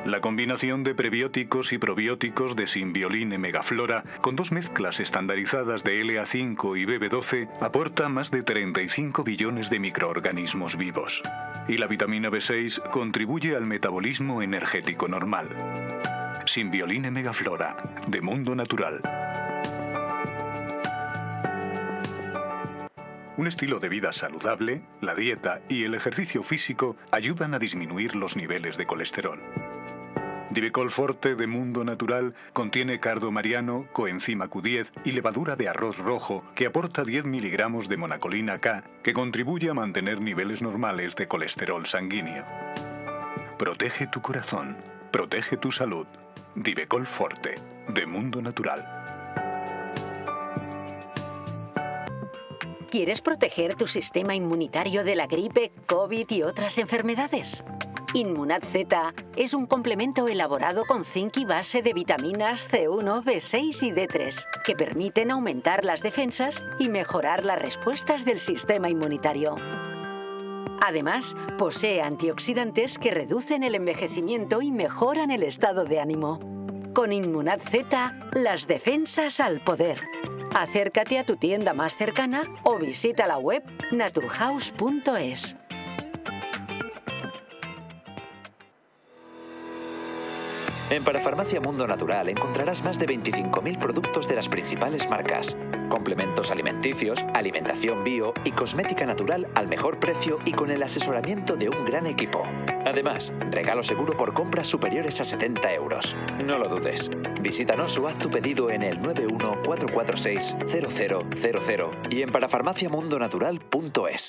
La combinación de prebióticos y probióticos de Symbioline Megaflora con dos mezclas estandarizadas de LA5 y BB12 aporta más de 35 billones de microorganismos vivos. Y la vitamina B6 contribuye al metabolismo energético normal. Symbioline Megaflora, de Mundo Natural. Un estilo de vida saludable, la dieta y el ejercicio físico ayudan a disminuir los niveles de colesterol. Divecol Forte de Mundo Natural contiene cardo mariano, coenzima Q10 y levadura de arroz rojo que aporta 10 miligramos de monacolina K que contribuye a mantener niveles normales de colesterol sanguíneo. Protege tu corazón, protege tu salud. Divecol Forte de Mundo Natural. ¿Quieres proteger tu sistema inmunitario de la gripe, COVID y otras enfermedades? Inmunad Z es un complemento elaborado con zinc y base de vitaminas C1, B6 y D3 que permiten aumentar las defensas y mejorar las respuestas del sistema inmunitario. Además, posee antioxidantes que reducen el envejecimiento y mejoran el estado de ánimo. Con Inmunad Z, las defensas al poder. Acércate a tu tienda más cercana o visita la web naturhaus.es. En Parafarmacia Mundo Natural encontrarás más de 25.000 productos de las principales marcas. Complementos alimenticios, alimentación bio y cosmética natural al mejor precio y con el asesoramiento de un gran equipo. Además, regalo seguro por compras superiores a 70 euros. No lo dudes. Visítanos o haz tu pedido en el 914460000 y en parafarmaciamundonatural.es.